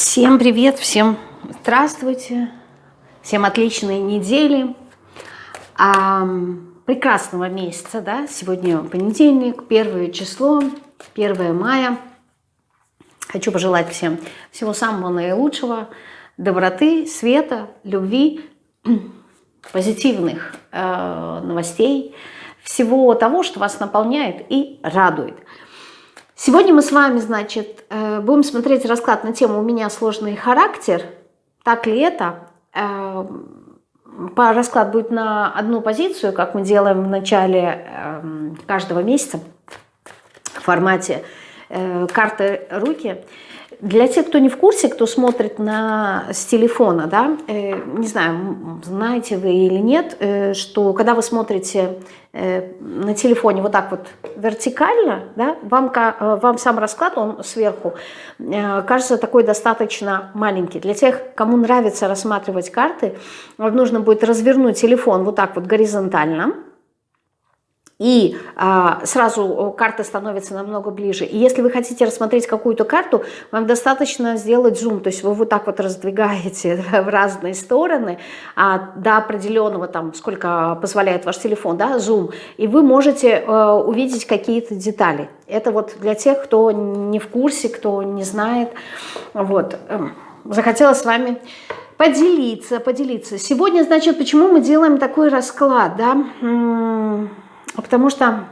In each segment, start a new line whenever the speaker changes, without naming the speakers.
Всем привет, всем здравствуйте, всем отличной недели, а, прекрасного месяца, да, сегодня понедельник, первое число, 1 мая. Хочу пожелать всем всего самого наилучшего, доброты, света, любви, позитивных э, новостей, всего того, что вас наполняет и радует. Сегодня мы с вами, значит, э, будем смотреть расклад на тему «У меня сложный характер». Так ли это? Э, расклад будет на одну позицию, как мы делаем в начале эм, каждого месяца в формате э, карты руки. Для тех, кто не в курсе, кто смотрит на, с телефона, да, э, не знаю, знаете вы или нет, э, что когда вы смотрите э, на телефоне вот так вот вертикально, да, вам, э, вам сам расклад, он сверху, э, кажется такой достаточно маленький. Для тех, кому нравится рассматривать карты, вам нужно будет развернуть телефон вот так вот горизонтально, и а, сразу карта становится намного ближе. И если вы хотите рассмотреть какую-то карту, вам достаточно сделать зум, то есть вы вот так вот раздвигаете в разные стороны а, до определенного, там, сколько позволяет ваш телефон, да, зум, и вы можете а, увидеть какие-то детали. Это вот для тех, кто не в курсе, кто не знает. Вот. Эм, захотела с вами поделиться, поделиться. Сегодня, значит, почему мы делаем такой расклад, да, потому что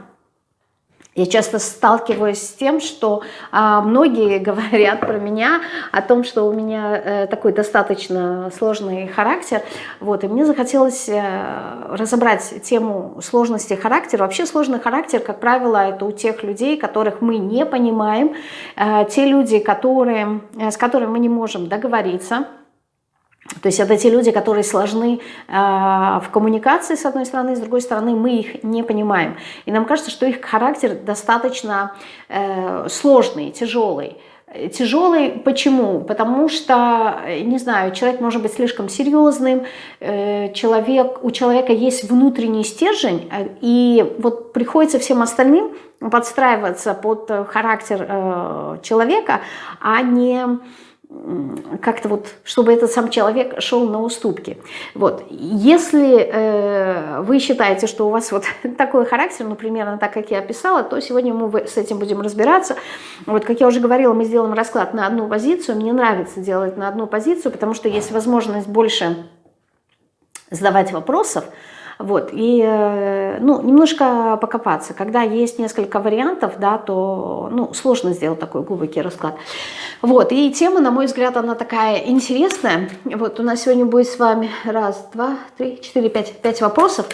я часто сталкиваюсь с тем, что а, многие говорят про меня, о том, что у меня э, такой достаточно сложный характер. Вот, и мне захотелось э, разобрать тему сложности характера. Вообще сложный характер, как правило, это у тех людей, которых мы не понимаем, э, те люди, которые, э, с которыми мы не можем договориться, то есть это те люди, которые сложны э, в коммуникации, с одной стороны, с другой стороны, мы их не понимаем. И нам кажется, что их характер достаточно э, сложный, тяжелый. Тяжелый почему? Потому что, не знаю, человек может быть слишком серьезным, э, человек, у человека есть внутренний стержень, э, и вот приходится всем остальным подстраиваться под характер человека, а не как-то вот, чтобы этот сам человек шел на уступки. Вот. Если э, вы считаете, что у вас вот такой характер, ну, примерно так, как я описала, то сегодня мы с этим будем разбираться. Вот, как я уже говорила, мы сделаем расклад на одну позицию. Мне нравится делать на одну позицию, потому что есть возможность больше задавать вопросов, вот, и, э, ну, немножко покопаться. Когда есть несколько вариантов, да, то, ну, сложно сделать такой глубокий расклад. Вот, и тема, на мой взгляд, она такая интересная. Вот, у нас сегодня будет с вами раз, два, три, четыре, пять, пять вопросов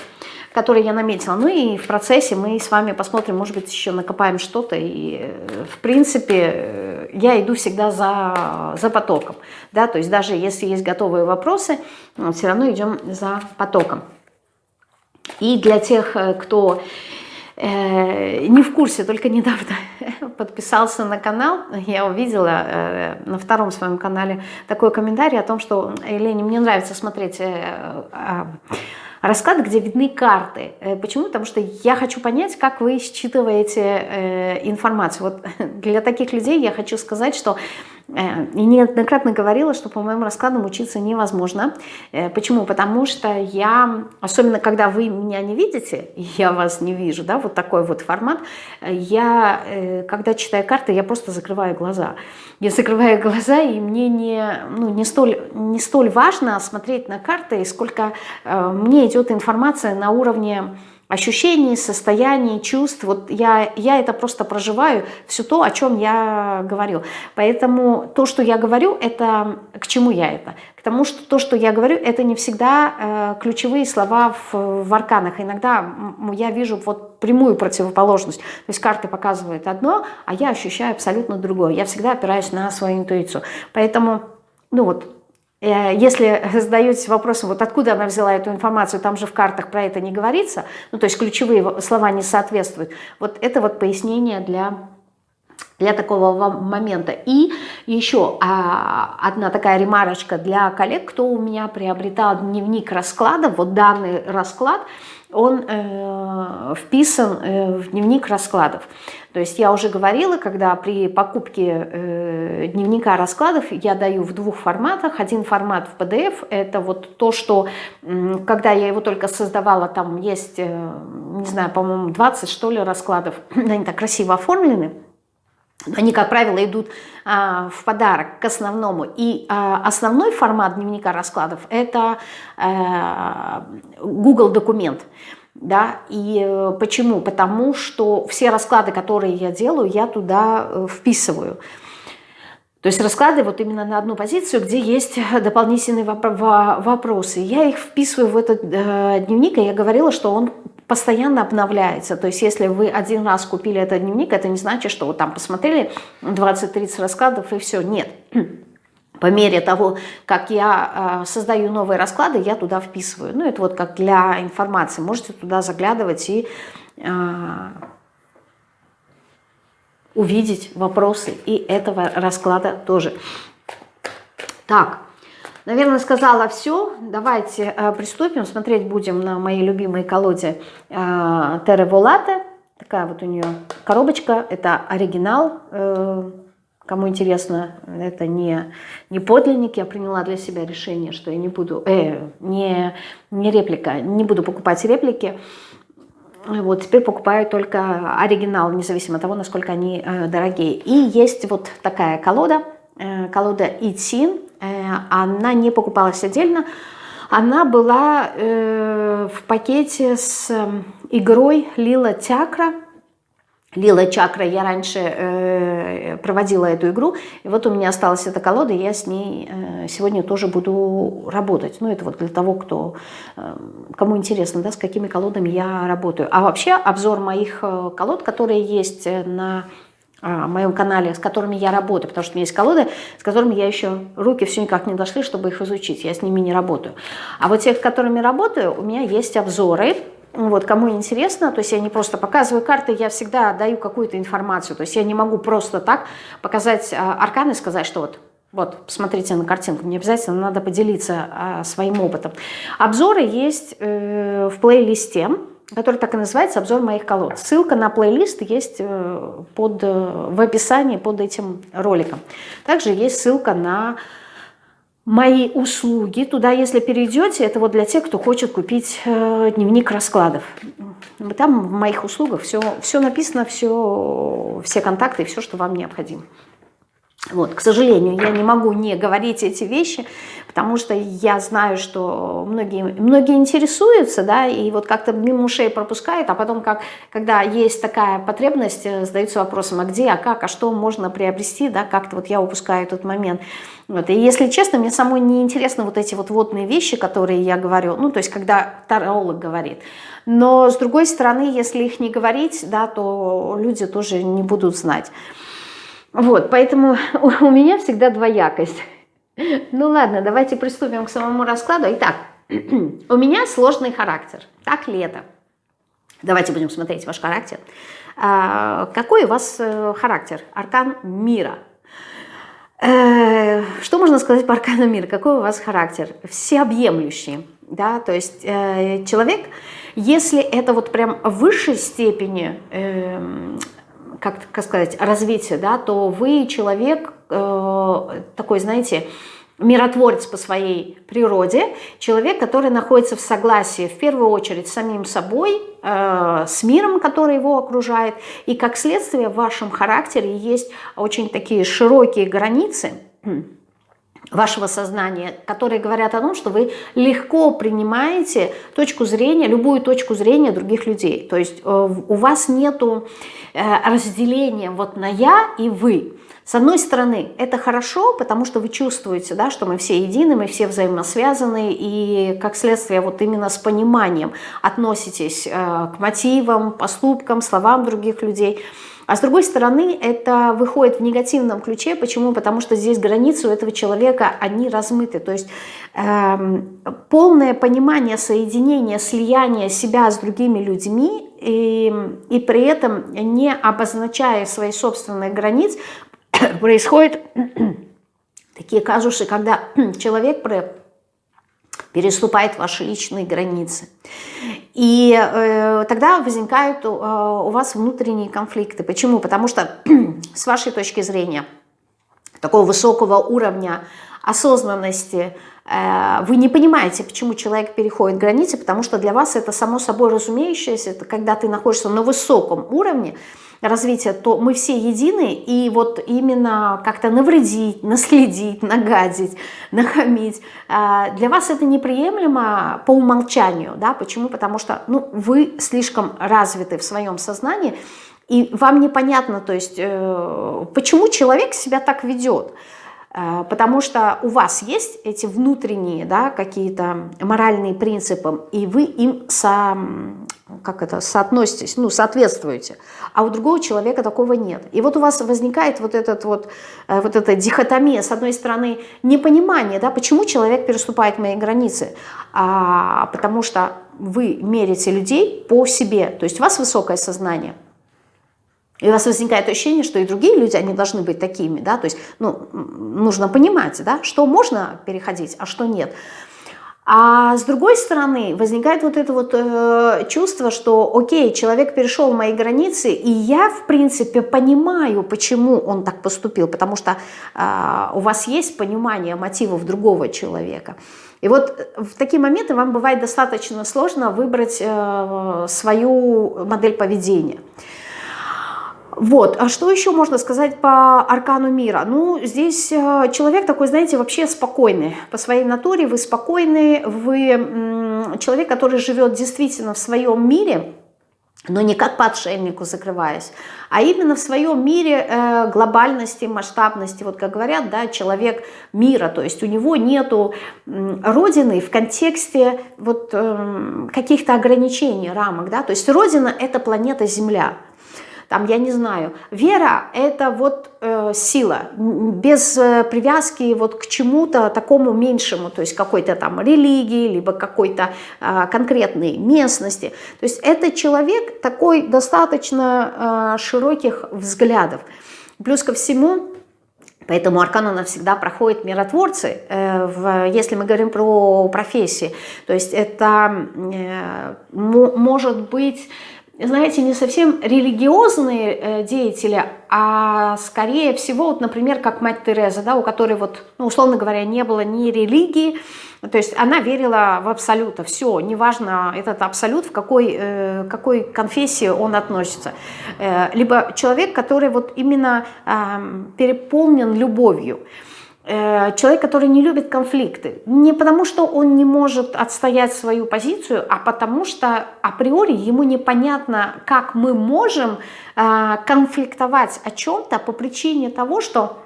которые я наметила. Ну и в процессе мы с вами посмотрим, может быть, еще накопаем что-то. И, э, в принципе, э, я иду всегда за, за потоком. Да? То есть даже если есть готовые вопросы, все равно идем за потоком. И для тех, э, кто э, не в курсе, только недавно подписался на канал, я увидела э, на втором своем канале такой комментарий о том, что Елене, мне нравится смотреть а, расклад, где видны карты. Почему? Потому что я хочу понять, как вы считываете информацию. Вот для таких людей я хочу сказать, что Э, и неоднократно говорила, что по моим раскладам учиться невозможно. Э, почему? Потому что я, особенно когда вы меня не видите, я вас не вижу, да, вот такой вот формат, я, э, когда читаю карты, я просто закрываю глаза. Я закрываю глаза, и мне не, ну, не, столь, не столь важно смотреть на карты, сколько мне идет информация на уровне ощущений, состояний, чувств. Вот я, я это просто проживаю, все то, о чем я говорю. Поэтому то, что я говорю, это к чему я это? К тому, что то, что я говорю, это не всегда э, ключевые слова в, в арканах. Иногда я вижу вот прямую противоположность. То есть карты показывают одно, а я ощущаю абсолютно другое. Я всегда опираюсь на свою интуицию. Поэтому, ну вот, если задаетесь вопросом, вот откуда она взяла эту информацию, там же в картах про это не говорится, ну то есть ключевые слова не соответствуют, вот это вот пояснение для для такого момента. И еще а, одна такая ремарочка для коллег, кто у меня приобретал дневник раскладов. Вот данный расклад, он э, вписан э, в дневник раскладов. То есть я уже говорила, когда при покупке э, дневника раскладов я даю в двух форматах. Один формат в PDF, это вот то, что, э, когда я его только создавала, там есть, э, не знаю, по-моему, 20 что ли раскладов, они так красиво оформлены. Они, как правило, идут а, в подарок к основному. И а, основной формат дневника раскладов – это а, Google документ. Да? И э, почему? Потому что все расклады, которые я делаю, я туда э, вписываю. То есть расклады вот именно на одну позицию, где есть дополнительные вопросы. Я их вписываю в этот э, дневник, и я говорила, что он постоянно обновляется. То есть если вы один раз купили этот дневник, это не значит, что вы там посмотрели 20-30 раскладов и все. Нет. По мере того, как я э, создаю новые расклады, я туда вписываю. Ну, это вот как для информации. Можете туда заглядывать и э, увидеть вопросы и этого расклада тоже. Так, наверное, сказала все. Давайте э, приступим. Смотреть будем на мои любимые колоде э, Терре Волате. Такая вот у нее коробочка. Это оригинал. Э, кому интересно, это не, не подлинник. Я приняла для себя решение, что я не буду... Э, не, не реплика. Не буду покупать реплики. Вот, теперь покупаю только оригинал, независимо от того, насколько они э, дорогие. И есть вот такая колода, э, колода Итин. Э, она не покупалась отдельно, она была э, в пакете с э, игрой Лила Тякра. Лила Чакра, я раньше э, проводила эту игру, и вот у меня осталась эта колода, и я с ней э, сегодня тоже буду работать. Ну, это вот для того, кто, э, кому интересно, да, с какими колодами я работаю. А вообще обзор моих э, колод, которые есть э, на а, моем канале, с которыми я работаю, потому что у меня есть колоды, с которыми я еще, руки все никак не дошли, чтобы их изучить, я с ними не работаю. А вот тех, с которыми работаю, у меня есть обзоры, вот, кому интересно, то есть я не просто показываю карты, я всегда даю какую-то информацию. То есть я не могу просто так показать а, арканы и сказать, что вот, вот, посмотрите на картинку. Мне обязательно надо поделиться а, своим опытом. Обзоры есть э, в плейлисте, который так и называется «Обзор моих колод». Ссылка на плейлист есть э, под, э, в описании под этим роликом. Также есть ссылка на мои услуги. Туда, если перейдете, это вот для тех, кто хочет купить э, дневник раскладов. Там в моих услугах все, все написано, все, все контакты, все, что вам необходимо. Вот, к сожалению, я не могу не говорить эти вещи, потому что я знаю, что многие, многие интересуются, да, и вот как-то мимо ушей пропускают, а потом, как, когда есть такая потребность, э, задаются вопросом, а где, а как, а что можно приобрести, да, как-то вот я упускаю этот момент. Вот, и если честно, мне самой не интересны вот эти вот водные вещи, которые я говорю, ну, то есть, когда таролог говорит. Но, с другой стороны, если их не говорить, да, то люди тоже не будут знать. Вот, поэтому у меня всегда двоякость. Ну ладно, давайте приступим к самому раскладу. Итак, у меня сложный характер. Так ли это? Давайте будем смотреть ваш характер. А, какой у вас э, характер? Аркан мира. Э, что можно сказать по аркану мира? Какой у вас характер? Всеобъемлющий. Да? То есть э, человек, если это вот прям в высшей степени эм, как, как сказать, развития, да, то вы человек э, такой, знаете, миротворец по своей природе, человек, который находится в согласии в первую очередь с самим собой, э, с миром, который его окружает, и как следствие в вашем характере есть очень такие широкие границы, вашего сознания, которые говорят о том, что вы легко принимаете точку зрения, любую точку зрения других людей. То есть э, у вас нету э, разделения вот на «я» и «вы». С одной стороны, это хорошо, потому что вы чувствуете, да, что мы все едины, мы все взаимосвязаны, и как следствие вот именно с пониманием относитесь э, к мотивам, поступкам, словам других людей – а с другой стороны, это выходит в негативном ключе. Почему? Потому что здесь границы у этого человека, они размыты. То есть э, полное понимание соединения, слияния себя с другими людьми и, и при этом не обозначая свои собственные границы, происходят такие казусы, когда человек переступает ваши личные границы. И э, тогда возникают э, у вас внутренние конфликты. Почему? Потому что с вашей точки зрения такого высокого уровня осознанности э, вы не понимаете, почему человек переходит границы, потому что для вас это само собой разумеющееся, это когда ты находишься на высоком уровне, развития, то мы все едины, и вот именно как-то навредить, наследить, нагадить, нахамить, а, для вас это неприемлемо по умолчанию, да, почему? Потому что, ну, вы слишком развиты в своем сознании, и вам непонятно, то есть, э, почему человек себя так ведет, потому что у вас есть эти внутренние да, какие-то моральные принципы, и вы им со, как это, соотноситесь, ну, соответствуете, а у другого человека такого нет. И вот у вас возникает вот, этот вот, э, вот эта дихотомия, с одной стороны, непонимание, да, почему человек переступает мои границы, а, потому что вы мерите людей по себе, то есть у вас высокое сознание – и у вас возникает ощущение, что и другие люди, они должны быть такими, да, то есть, ну, нужно понимать, да, что можно переходить, а что нет. А с другой стороны, возникает вот это вот э, чувство, что, окей, человек перешел мои границы, и я, в принципе, понимаю, почему он так поступил, потому что э, у вас есть понимание мотивов другого человека. И вот в такие моменты вам бывает достаточно сложно выбрать э, свою модель поведения. Вот, а что еще можно сказать по аркану мира? Ну, здесь э, человек такой, знаете, вообще спокойный. По своей натуре вы спокойный, вы человек, который живет действительно в своем мире, но не как по отшельнику закрываясь, а именно в своем мире э, глобальности, масштабности, вот как говорят, да, человек мира, то есть у него нету э, родины в контексте вот э, каких-то ограничений, рамок, да, то есть родина это планета Земля, там, я не знаю, вера – это вот э, сила, без э, привязки вот к чему-то такому меньшему, то есть какой-то там религии, либо какой-то э, конкретной местности. То есть это человек такой достаточно э, широких взглядов. Плюс ко всему, Поэтому аркан она всегда проходит миротворцы, э, если мы говорим про профессии. То есть это э, может быть знаете, не совсем религиозные э, деятели, а скорее всего, вот, например, как мать Тереза, да, у которой, вот, ну, условно говоря, не было ни религии, то есть она верила в абсолюта, все, неважно этот абсолют, в какой, э, какой конфессии он относится. Э, либо человек, который вот именно э, переполнен любовью. Э, человек, который не любит конфликты. Не потому, что он не может отстоять свою позицию, а потому что априори ему непонятно, как мы можем э, конфликтовать о чем-то по причине того, что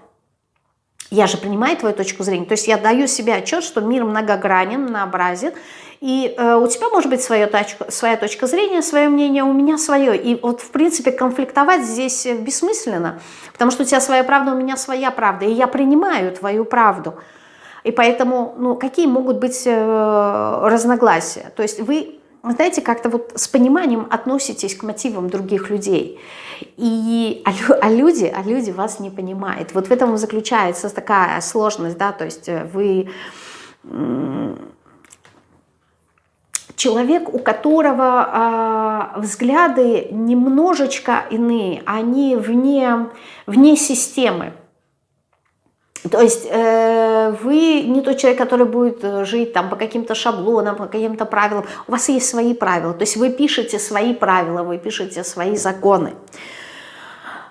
я же принимаю твою точку зрения. То есть я даю себе отчет, что мир многогранен, многообразен, и э, у тебя может быть своя точка, своя точка зрения, свое мнение, у меня свое. И вот, в принципе, конфликтовать здесь бессмысленно, потому что у тебя своя правда, у меня своя правда, и я принимаю твою правду. И поэтому, ну, какие могут быть э, разногласия? То есть вы, знаете, как-то вот с пониманием относитесь к мотивам других людей. И, а, а, люди, а люди вас не понимают. Вот в этом заключается такая сложность, да, то есть э, вы человек, у которого э, взгляды немножечко иные, они вне, вне системы. То есть э, вы не тот человек, который будет жить там по каким-то шаблонам, по каким-то правилам. У вас есть свои правила. То есть вы пишете свои правила, вы пишете свои законы.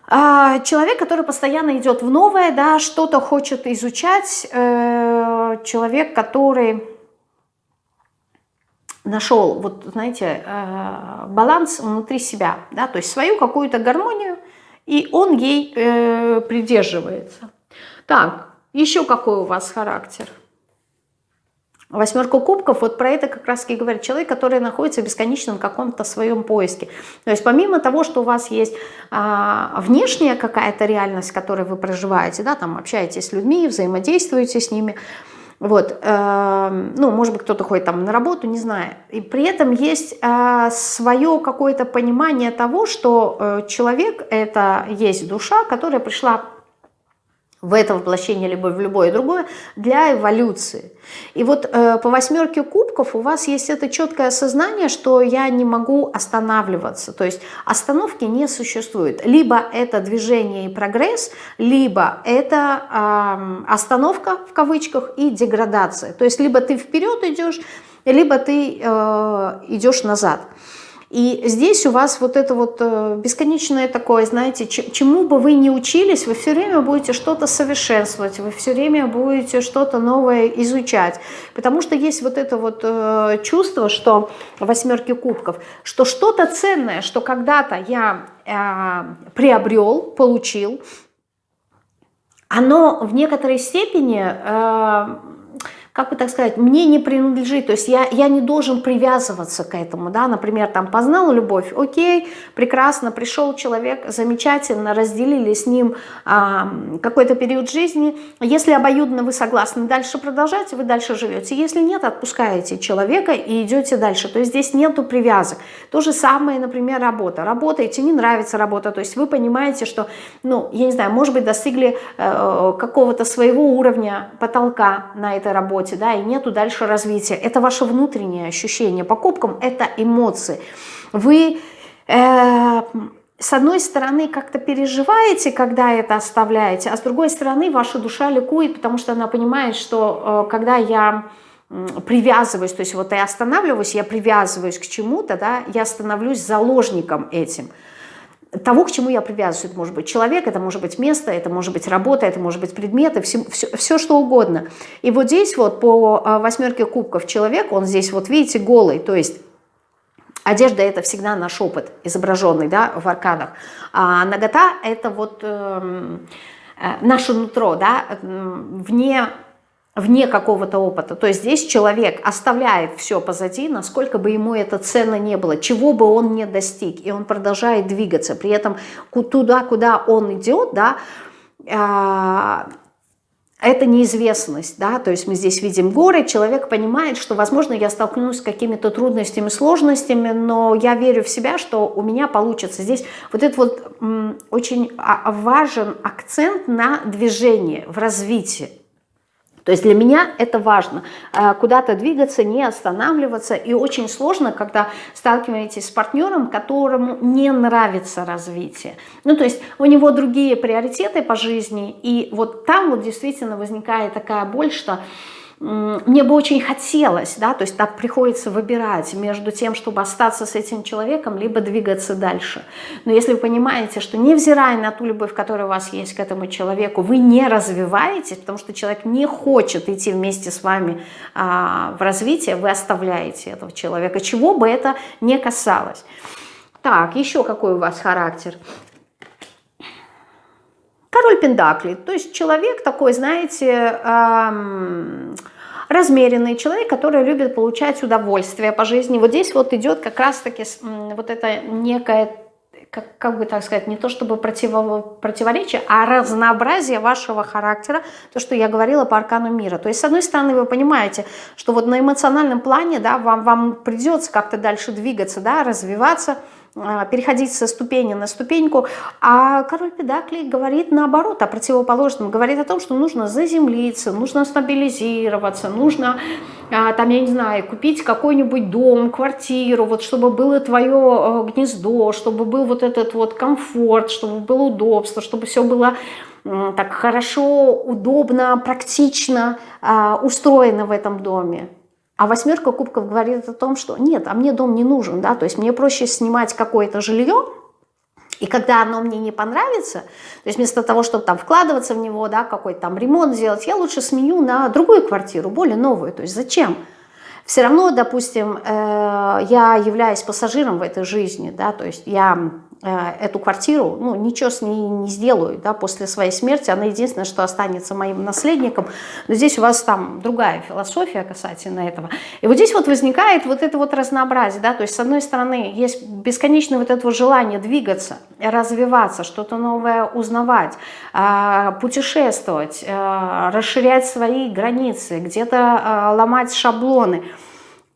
А, человек, который постоянно идет в новое, да, что-то хочет изучать, э, человек, который нашел, вот знаете, э, баланс внутри себя, да, то есть свою какую-то гармонию, и он ей э, придерживается. Так, еще какой у вас характер? Восьмерка кубков, вот про это как раз и говорит человек, который находится в бесконечном каком-то своем поиске. То есть помимо того, что у вас есть а, внешняя какая-то реальность, в которой вы проживаете, да, там общаетесь с людьми, взаимодействуете с ними, Вот, э, ну, может быть, кто-то ходит там на работу, не знаю. И при этом есть э, свое какое-то понимание того, что э, человек – это есть душа, которая пришла в это воплощение, либо в любое другое, для эволюции. И вот э, по восьмерке кубков у вас есть это четкое осознание, что я не могу останавливаться. То есть остановки не существует. Либо это движение и прогресс, либо это э, остановка в кавычках и деградация. То есть либо ты вперед идешь, либо ты э, идешь назад. И здесь у вас вот это вот э, бесконечное такое, знаете, чему бы вы ни учились, вы все время будете что-то совершенствовать, вы все время будете что-то новое изучать. Потому что есть вот это вот э, чувство, что восьмерки кубков, что что-то ценное, что когда-то я э, приобрел, получил, оно в некоторой степени как бы так сказать, мне не принадлежит, то есть я, я не должен привязываться к этому, да, например, там познал любовь, окей, прекрасно, пришел человек, замечательно, разделили с ним а, какой-то период жизни, если обоюдно вы согласны дальше продолжать, вы дальше живете, если нет, отпускаете человека и идете дальше, то есть здесь нету привязок. То же самое, например, работа, работаете, не нравится работа, то есть вы понимаете, что, ну, я не знаю, может быть, достигли э, какого-то своего уровня потолка на этой работе, работе, да, и нету дальше развития. Это ваше внутреннее ощущение. Покупкам это эмоции. Вы... Э, с одной стороны, как-то переживаете, когда это оставляете, а с другой стороны, ваша душа ликует, потому что она понимает, что э, когда я привязываюсь, то есть вот я останавливаюсь, я привязываюсь к чему-то, да, я становлюсь заложником этим того, к чему я привязываюсь. Это может быть человек, это может быть место, это может быть работа, это может быть предметы, все, все, все что угодно. И вот здесь вот по а, восьмерке кубков человек, он здесь вот видите голый, то есть Одежда – это всегда наш опыт, изображенный да, в арканах. А нагота – это вот э, э, наше нутро, да, вне вне какого-то опыта. То есть здесь человек оставляет все позади, насколько бы ему это ценно не было, чего бы он не достиг, и он продолжает двигаться. При этом туда, куда он идет, да, а, это неизвестность, да, то есть мы здесь видим горы, человек понимает, что, возможно, я столкнусь с какими-то трудностями, сложностями, но я верю в себя, что у меня получится. Здесь вот этот вот очень а, важен акцент на движение, в развитии. То есть для меня это важно, э, куда-то двигаться, не останавливаться. И очень сложно, когда сталкиваетесь с партнером, которому не нравится развитие. Ну, то есть у него другие приоритеты по жизни, и вот там вот действительно возникает такая боль, что мне бы очень хотелось, да, то есть так приходится выбирать между тем, чтобы остаться с этим человеком, либо двигаться дальше. Но если вы понимаете, что невзирая на ту любовь, которая у вас есть к этому человеку, вы не развиваетесь, потому что человек не хочет идти вместе с вами а, в развитие, вы оставляете этого человека, чего бы это не касалось. Так, еще какой у вас характер? Король Пендакли, то есть человек такой, знаете, эм, размеренный человек, который любит получать удовольствие по жизни. Вот здесь вот идет как раз-таки вот это некое как, как бы так сказать, не то чтобы противо, противоречие, а разнообразие вашего характера, то, что я говорила по аркану мира. То есть, с одной стороны, вы понимаете, что вот на эмоциональном плане, да, вам, вам придется как-то дальше двигаться, да, развиваться, а, переходить со ступени на ступеньку, а король Педаклей говорит наоборот, о противоположном, говорит о том, что нужно заземлиться, нужно стабилизироваться, нужно, а, там, я не знаю, купить какой-нибудь дом, квартиру, вот чтобы было твое э, гнездо, чтобы был вот этот вот комфорт, чтобы было удобство, чтобы все было так хорошо, удобно, практично а, устроено в этом доме. А восьмерка кубков говорит о том, что нет, а мне дом не нужен, да, то есть мне проще снимать какое-то жилье, и когда оно мне не понравится, то есть вместо того, чтобы там вкладываться в него, да, какой-то там ремонт сделать, я лучше сменю на другую квартиру, более новую. То есть зачем? Все равно, допустим, э, я являюсь пассажиром в этой жизни, да, то есть я эту квартиру, ну, ничего с ней не сделаю, да, после своей смерти, она единственное, что останется моим наследником, но здесь у вас там другая философия касательно этого. И вот здесь вот возникает вот это вот разнообразие, да, то есть с одной стороны есть бесконечное вот это вот желание двигаться, развиваться, что-то новое узнавать, а, путешествовать, а, расширять свои границы, где-то ломать шаблоны –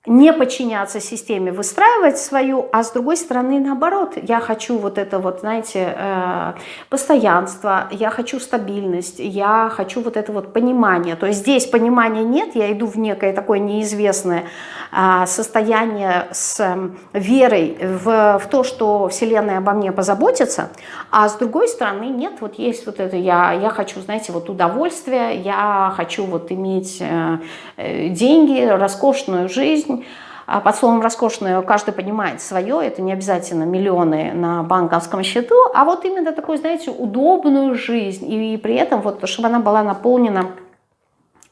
не подчиняться системе, выстраивать свою, а с другой стороны, наоборот, я хочу вот это вот, знаете, э, постоянство, я хочу стабильность, я хочу вот это вот понимание. То есть здесь понимания нет, я иду в некое такое неизвестное а, состояние с эм, верой в, в то, что Вселенная обо мне позаботится, а с другой стороны, нет, вот есть вот это, я, я хочу, знаете, вот удовольствие, я хочу вот иметь э, э, деньги, роскошную жизнь, а под словом «роскошную» каждый понимает свое, это не обязательно миллионы на банковском счету, а вот именно такую, знаете, удобную жизнь, и при этом вот, чтобы она была наполнена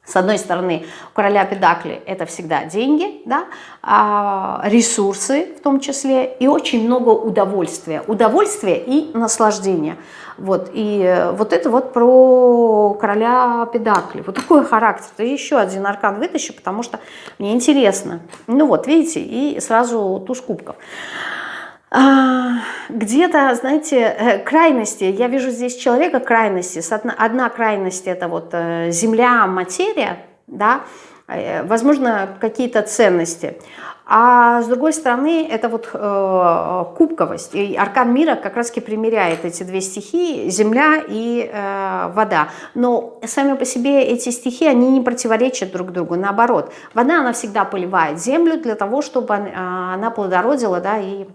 с одной стороны, у короля Педакли это всегда деньги, да, а ресурсы в том числе, и очень много удовольствия. Удовольствия и наслаждения. Вот, и э, вот это вот про короля Педакли. Вот такой характер. И еще один аркан вытащу, потому что мне интересно. Ну вот, видите, и сразу туз кубков. А, где-то, знаете, э, крайности, я вижу здесь человека крайности, одна крайность это вот э, земля, материя, да, э, возможно, какие-то ценности, а с другой стороны, это вот э, кубковость. И аркан мира как раз-таки примеряет эти две стихии, земля и э, вода. Но сами по себе эти стихии, они не противоречат друг другу, наоборот. Вода, она всегда поливает землю для того, чтобы она плодородила, да, и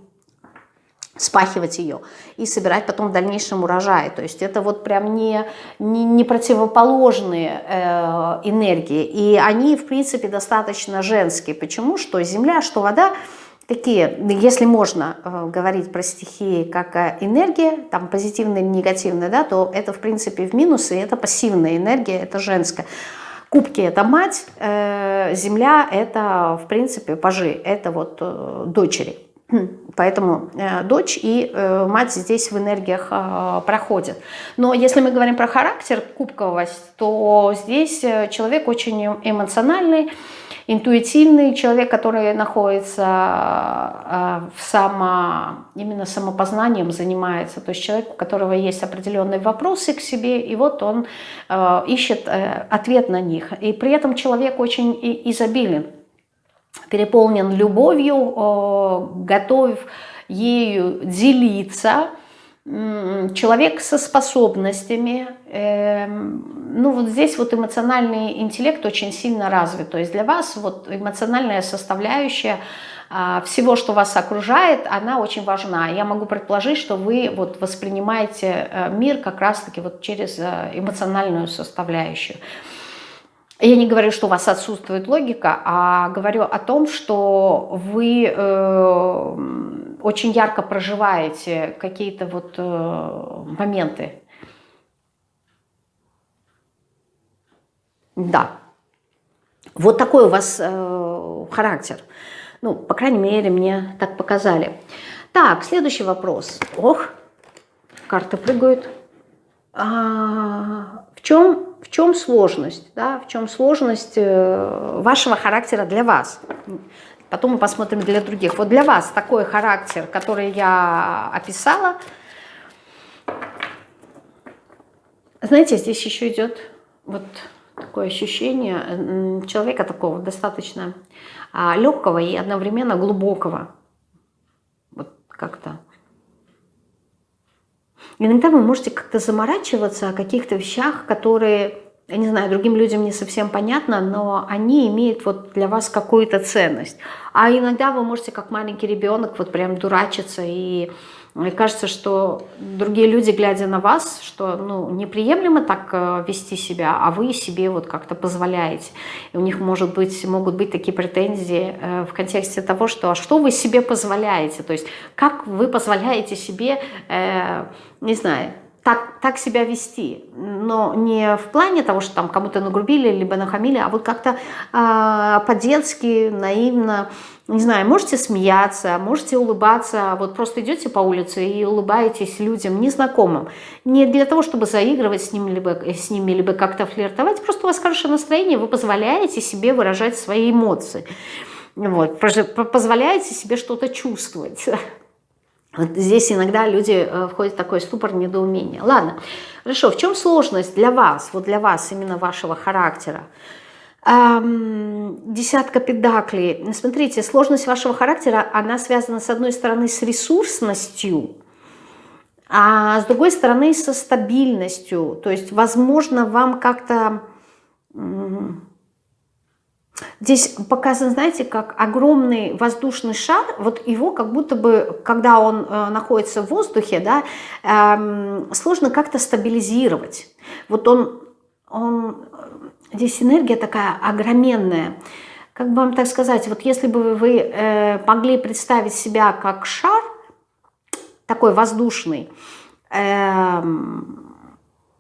спахивать ее и собирать потом в дальнейшем урожай. То есть это вот прям не, не, не противоположные э, энергии. И они, в принципе, достаточно женские. Почему? Что земля, что вода такие, если можно э, говорить про стихии как энергия, там позитивная негативная, да, то это, в принципе, в минус, и это пассивная энергия, это женская. Кубки – это мать, э, земля – это, в принципе, пажи, это вот э, дочери. Поэтому э, дочь и э, мать здесь в энергиях э, проходят. Но если мы говорим про характер, кубковость, то здесь э, человек очень эмоциональный, интуитивный, человек, который находится э, в само, именно самопознанием занимается. То есть человек, у которого есть определенные вопросы к себе, и вот он ищет ответ на них. И при этом человек очень изобилен переполнен любовью, готов ею делиться, человек со способностями, эм, ну вот здесь вот эмоциональный интеллект очень сильно развит, то есть для вас вот эмоциональная составляющая а, всего, что вас окружает, она очень важна. Я могу предположить, что вы вот воспринимаете э, мир как раз-таки вот через э, эмоциональную составляющую. Я не говорю, что у вас отсутствует логика, а говорю о том, что вы э, очень ярко проживаете какие-то вот э, моменты. Да. Вот такой у вас э, характер. Ну, по крайней мере, мне так показали. Так, следующий вопрос. Ох, карты прыгают. А, в чем в чем сложность, да, в чем сложность э, вашего характера для вас. Потом мы посмотрим для других. Вот для вас такой характер, который я описала, знаете, здесь еще идет вот такое ощущение человека такого достаточно а, легкого и одновременно глубокого. Вот как-то Иногда вы можете как-то заморачиваться о каких-то вещах, которые, я не знаю, другим людям не совсем понятно, но они имеют вот для вас какую-то ценность. А иногда вы можете, как маленький ребенок, вот прям дурачиться и мне кажется, что другие люди, глядя на вас, что ну, неприемлемо так э, вести себя, а вы себе вот как-то позволяете. И у них может быть, могут быть такие претензии э, в контексте того, что а что вы себе позволяете? То есть как вы позволяете себе, э, не знаю, так, так себя вести, но не в плане того, что там кому-то нагрубили, либо нахамили, а вот как-то э, по-детски, наивно, не знаю, можете смеяться, можете улыбаться, вот просто идете по улице и улыбаетесь людям незнакомым, не для того, чтобы заигрывать с ними, либо, с ними, либо как-то флиртовать, просто у вас хорошее настроение, вы позволяете себе выражать свои эмоции, вот, позволяете себе что-то чувствовать. Здесь иногда люди э, входят в такой ступор недоумения. Ладно, хорошо, в чем сложность для вас, вот для вас, именно вашего характера? Десятка педаклей. Смотрите, сложность вашего характера, она связана с одной стороны с ресурсностью, а с другой стороны со стабильностью. То есть, возможно, вам как-то Здесь показан, знаете, как огромный воздушный шар, вот его как будто бы, когда он э, находится в воздухе, да, э, сложно как-то стабилизировать. Вот он, он, здесь энергия такая огроменная. Как бы вам так сказать, вот если бы вы э, могли представить себя как шар, такой воздушный, э,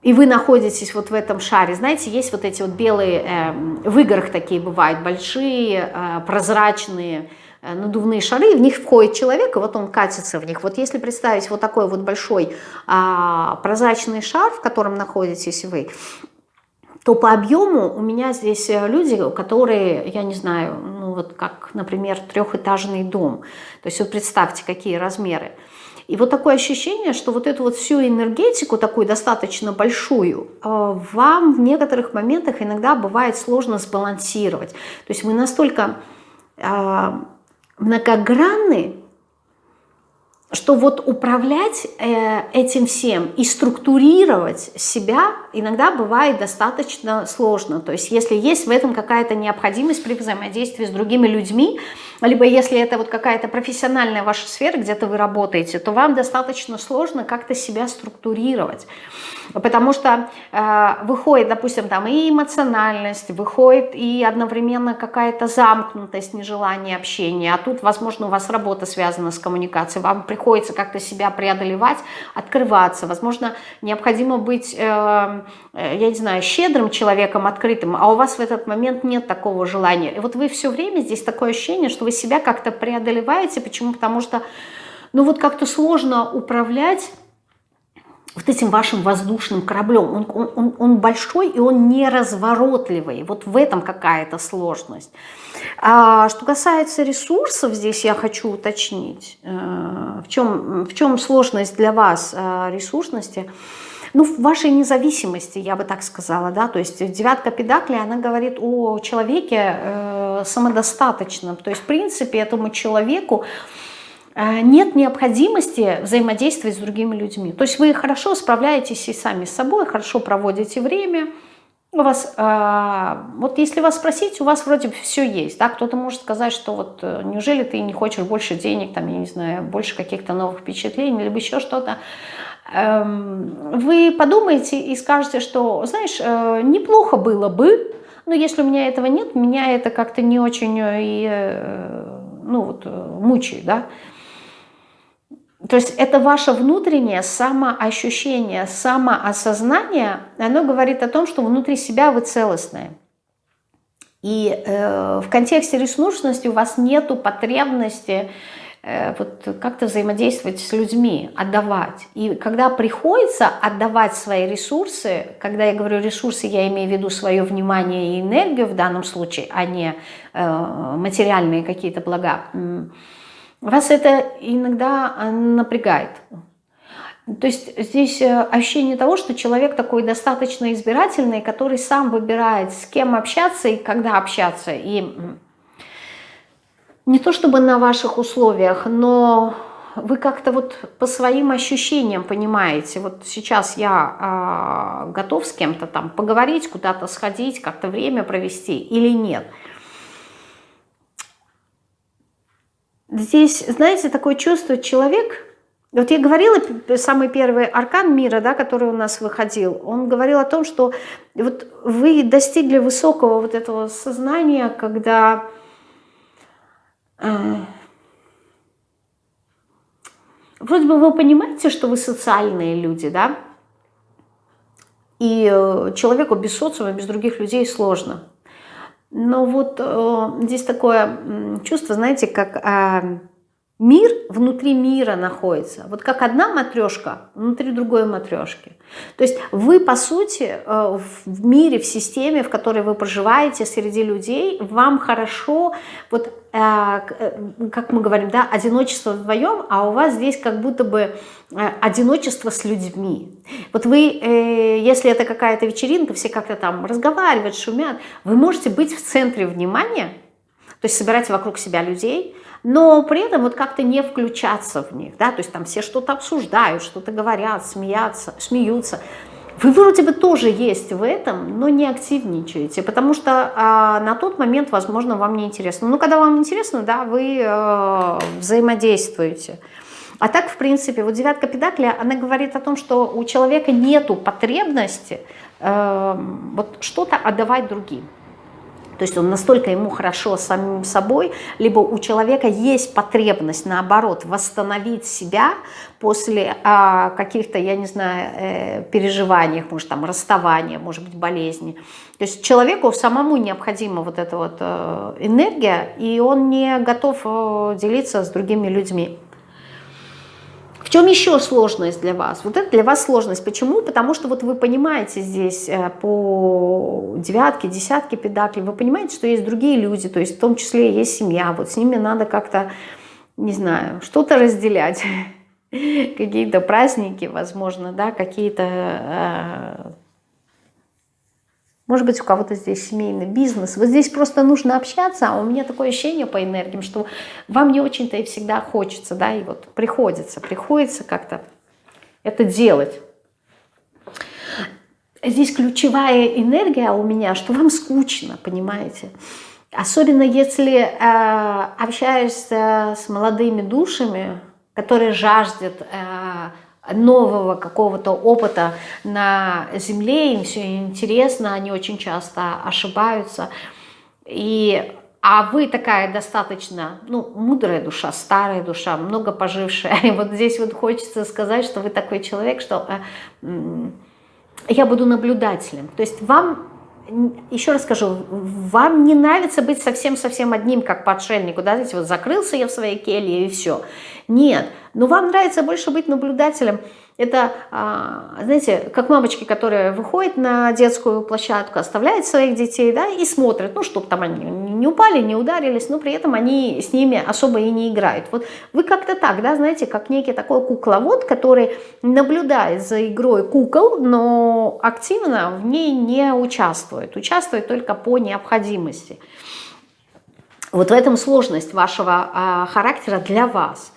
и вы находитесь вот в этом шаре, знаете, есть вот эти вот белые, э, в играх такие бывают, большие, э, прозрачные, э, надувные шары, в них входит человек, и вот он катится в них. Вот если представить вот такой вот большой э, прозрачный шар, в котором находитесь вы, то по объему у меня здесь э, люди, которые, я не знаю, ну вот как, например, трехэтажный дом. То есть вот представьте, какие размеры. И вот такое ощущение, что вот эту вот всю энергетику, такую достаточно большую, э, вам в некоторых моментах иногда бывает сложно сбалансировать. То есть вы настолько э, многогранны, что вот управлять э, этим всем и структурировать себя иногда бывает достаточно сложно. То есть если есть в этом какая-то необходимость при взаимодействии с другими людьми, либо если это вот какая-то профессиональная ваша сфера, где-то вы работаете, то вам достаточно сложно как-то себя структурировать. Потому что э, выходит, допустим, там и эмоциональность, выходит и одновременно какая-то замкнутость, нежелание общения, а тут, возможно, у вас работа связана с коммуникацией, вам приходится как-то себя преодолевать, открываться, возможно, необходимо быть, э, я не знаю, щедрым человеком, открытым, а у вас в этот момент нет такого желания. И вот вы все время, здесь такое ощущение, что вы себя как-то преодолеваете. Почему? Потому что, ну вот как-то сложно управлять вот этим вашим воздушным кораблем. Он, он, он, он большой и он неразворотливый. Вот в этом какая-то сложность. А, что касается ресурсов, здесь я хочу уточнить, э, в, чем, в чем сложность для вас э, ресурсности – ну, в вашей независимости, я бы так сказала, да, то есть девятка педакли, она говорит о человеке э, самодостаточном, то есть, в принципе, этому человеку э, нет необходимости взаимодействовать с другими людьми. То есть вы хорошо справляетесь и сами с собой, хорошо проводите время, у вас, э, вот если вас спросить, у вас вроде бы все есть, да, кто-то может сказать, что вот э, неужели ты не хочешь больше денег, там, я не знаю, больше каких-то новых впечатлений, либо еще что-то, Эм, вы подумаете и скажете, что, знаешь, э, неплохо было бы, но если у меня этого нет, меня это как-то не очень э, и, э, ну, вот, мучает, да. То есть это ваше внутреннее самоощущение, самоосознание, оно говорит о том, что внутри себя вы целостные. И э, в контексте ресурсности у вас нету потребности Э, вот как-то взаимодействовать с людьми, отдавать. И когда приходится отдавать свои ресурсы, когда я говорю ресурсы, я имею в виду свое внимание и энергию в данном случае, а не э, материальные какие-то блага, вас это иногда э, напрягает. То есть здесь ощущение того, что человек такой достаточно избирательный, который сам выбирает, с кем общаться и когда общаться. И не то чтобы на ваших условиях, но вы как-то вот по своим ощущениям понимаете, вот сейчас я э, готов с кем-то там поговорить, куда-то сходить, как-то время провести или нет. Здесь, знаете, такое чувство, человек, вот я говорила, самый первый аркан мира, да, который у нас выходил, он говорил о том, что вот вы достигли высокого вот этого сознания, когда а. Вроде бы вы понимаете, что вы социальные люди, да? И э, человеку без социума, без других людей сложно. Но вот э, здесь такое чувство, знаете, как э, мир внутри мира находится. Вот как одна матрешка внутри другой матрешки. То есть вы, по сути, э, в мире, в системе, в которой вы проживаете, среди людей, вам хорошо, вот э, э, как мы говорим, да, одиночество вдвоем, а у вас здесь как будто бы одиночество с людьми. Вот вы, если это какая-то вечеринка, все как-то там разговаривают, шумят, вы можете быть в центре внимания, то есть собирать вокруг себя людей, но при этом вот как-то не включаться в них, да, то есть там все что-то обсуждают, что-то говорят, смеятся, смеются. Вы вроде бы тоже есть в этом, но не активничаете, потому что а, на тот момент, возможно, вам не интересно. Ну, когда вам интересно, да, вы э, взаимодействуете. А так, в принципе, вот девятка педакля, она говорит о том, что у человека нету потребности э, вот что-то отдавать другим. То есть он настолько ему хорошо самим собой, либо у человека есть потребность, наоборот, восстановить себя после а, каких-то, я не знаю, э, переживаний, может там расставания, может быть болезни. То есть человеку самому необходима вот эта вот э, энергия, и он не готов э, делиться с другими людьми чем еще сложность для вас? Вот это для вас сложность. Почему? Потому что вот вы понимаете здесь э, по девятке, десятке педаклей, вы понимаете, что есть другие люди, то есть в том числе есть семья, вот с ними надо как-то, не знаю, что-то разделять. Какие-то праздники, возможно, да, какие-то э, может быть, у кого-то здесь семейный бизнес. Вот здесь просто нужно общаться, а у меня такое ощущение по энергиям, что вам не очень-то и всегда хочется, да, и вот приходится, приходится как-то это делать. Здесь ключевая энергия у меня, что вам скучно, понимаете? Особенно если э, общаешься с молодыми душами, которые жаждут э, нового какого-то опыта на Земле, им все интересно, они очень часто ошибаются. И, а вы такая достаточно ну, мудрая душа, старая душа, много пожившая. И вот здесь вот хочется сказать, что вы такой человек, что э, я буду наблюдателем. То есть вам еще раз скажу, вам не нравится быть совсем-совсем одним, как по отшельнику, да, знаете, вот закрылся я в своей келье и все. Нет, но вам нравится больше быть наблюдателем, это, а, знаете, как мамочки, которые выходят на детскую площадку, оставляют своих детей, да, и смотрят, ну, чтобы там они не упали, не ударились, но при этом они с ними особо и не играют. Вот вы как-то так, да, знаете, как некий такой кукловод, который наблюдает за игрой кукол, но активно в ней не участвует, участвует только по необходимости. Вот в этом сложность вашего а, характера для вас.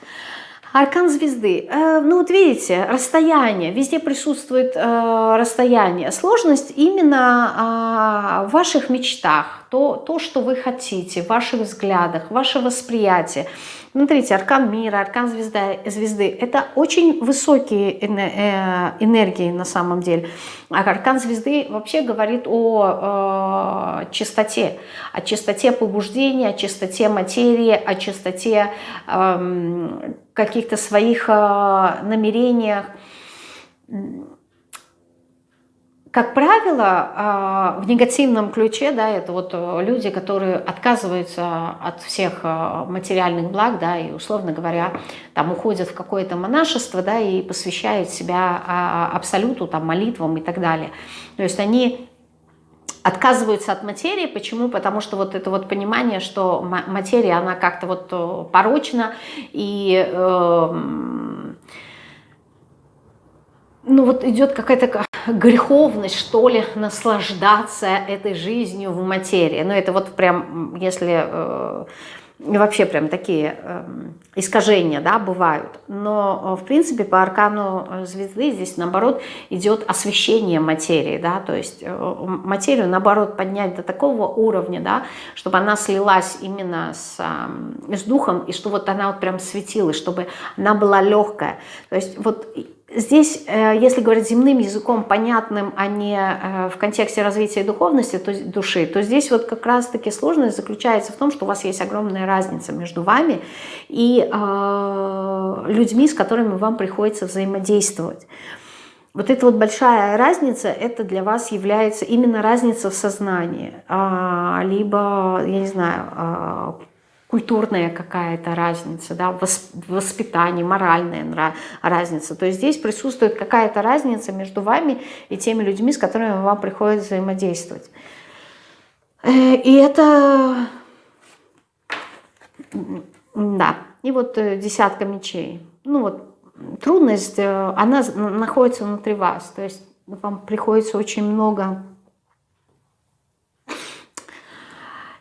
Аркан звезды. Э, ну вот видите, расстояние, везде присутствует э, расстояние. Сложность именно а, в ваших мечтах, то, то, что вы хотите, в ваших взглядах, ваше восприятие. Смотрите, аркан мира, аркан звезда, звезды – это очень высокие э, энергии на самом деле. А аркан звезды вообще говорит о э, чистоте, о чистоте побуждения, о чистоте материи, о чистоте э, каких-то своих э, намерениях как правило, а, в негативном ключе, да, это вот э, люди, которые отказываются от всех э, материальных благ, да, и, условно говоря, там уходят в какое-то монашество, да, и посвящают себя а, абсолюту, там, молитвам и так далее. То есть они отказываются от материи. Почему? Потому что вот это вот понимание, что материя, она как-то вот э, порочна, и... Э, ну вот идет какая-то греховность, что ли, наслаждаться этой жизнью в материи. Ну, это вот прям, если э, вообще прям такие э, искажения, да, бывают. Но, э, в принципе, по аркану звезды здесь, наоборот, идет освещение материи, да, то есть э, материю, наоборот, поднять до такого уровня, да, чтобы она слилась именно с, э, с духом, и что вот она вот прям светилась, чтобы она была легкая. То есть вот Здесь, э, если говорить земным языком, понятным, а не э, в контексте развития духовности то, души, то здесь вот как раз-таки сложность заключается в том, что у вас есть огромная разница между вами и э, людьми, с которыми вам приходится взаимодействовать. вот эта вот большая разница, это для вас является именно разница в сознании, а, либо, я не знаю, а, культурная какая-то разница, да, воспитание, моральная разница. То есть здесь присутствует какая-то разница между вами и теми людьми, с которыми вам приходится взаимодействовать. Э, и это, да, и вот э, десятка мечей. Ну вот трудность, э, она находится внутри вас. То есть вам приходится очень много... Э,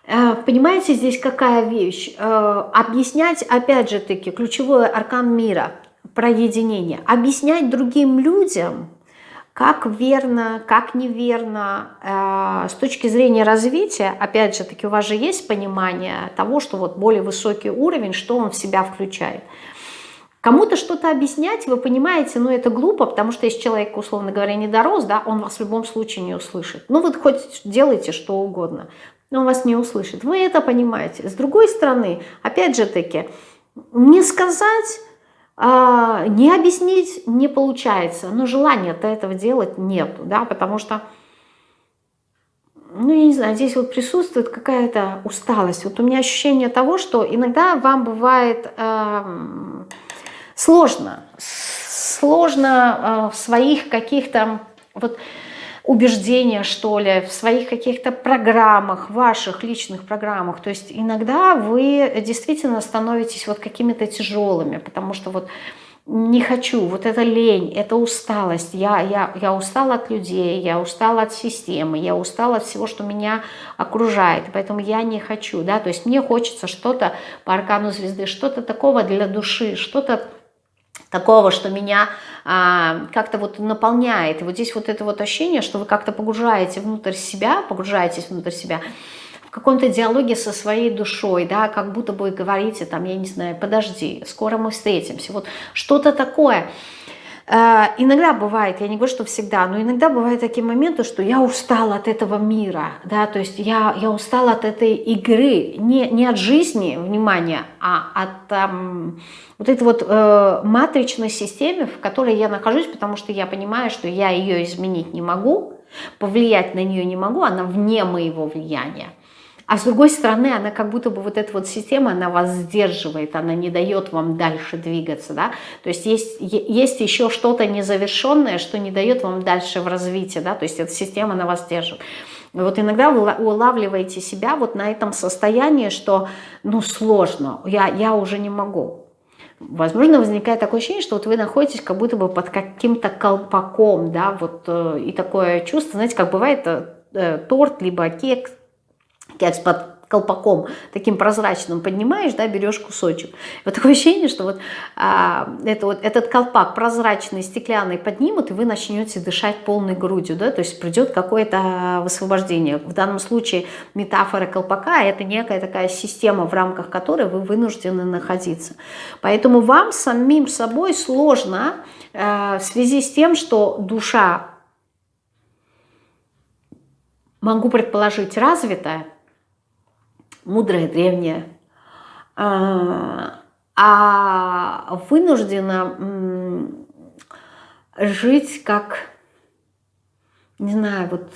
понимаете, здесь какая вещь? Э, объяснять, опять же таки, ключевой аркан мира, про единение. Объяснять другим людям, как верно, как неверно, с точки зрения развития, опять же таки, у вас же есть понимание того, что вот более высокий уровень, что он в себя включает – Кому-то что-то объяснять, вы понимаете, ну это глупо, потому что если человек, условно говоря, не дорос, да, он вас в любом случае не услышит. Ну вот хоть делайте что угодно, но он вас не услышит. Вы это понимаете. С другой стороны, опять же таки, не сказать, а, не объяснить не получается, но желания-то этого делать нету, да, потому что ну, я не знаю, здесь вот присутствует какая-то усталость. Вот у меня ощущение того, что иногда вам бывает... Э, Сложно. Сложно э, в своих каких-то вот убеждениях, что ли, в своих каких-то программах, ваших личных программах. То есть иногда вы действительно становитесь вот какими-то тяжелыми, потому что вот не хочу, вот это лень, это усталость, я, я, я устала от людей, я устала от системы, я устала от всего, что меня окружает, поэтому я не хочу, да, то есть мне хочется что-то по аркану звезды, что-то такого для души, что-то такого, что меня а, как-то вот наполняет. И вот здесь вот это вот ощущение, что вы как-то погружаете внутрь себя, погружаетесь внутрь себя, в каком-то диалоге со своей душой, да, как будто бы говорите, там, я не знаю, подожди, скоро мы встретимся, вот что-то такое. Э, иногда бывает, я не говорю, что всегда, но иногда бывают такие моменты, что я устала от этого мира, да, то есть я, я устала от этой игры, не, не от жизни, внимание, а от эм, вот этой вот э, матричной системы, в которой я нахожусь, потому что я понимаю, что я ее изменить не могу, повлиять на нее не могу, она вне моего влияния. А с другой стороны, она как будто бы вот эта вот система, она вас сдерживает, она не дает вам дальше двигаться, да. То есть есть, есть еще что-то незавершенное, что не дает вам дальше в развитии, да. То есть эта система, она вас держит. Вот иногда вы улавливаете себя вот на этом состоянии, что, ну, сложно, я, я уже не могу. Возможно, возникает такое ощущение, что вот вы находитесь как будто бы под каким-то колпаком, да, вот, э, и такое чувство, знаете, как бывает э, э торт, либо кекс, кекс под колпаком таким прозрачным поднимаешь, да, берешь кусочек. Вот такое ощущение, что вот, а, это вот этот колпак прозрачный, стеклянный поднимут, и вы начнете дышать полной грудью, да, то есть придет какое-то высвобождение. В данном случае метафора колпака – это некая такая система, в рамках которой вы вынуждены находиться. Поэтому вам самим собой сложно э, в связи с тем, что душа, могу предположить, развитая, мудрая, древняя, а, а вынуждена жить как, не знаю, вот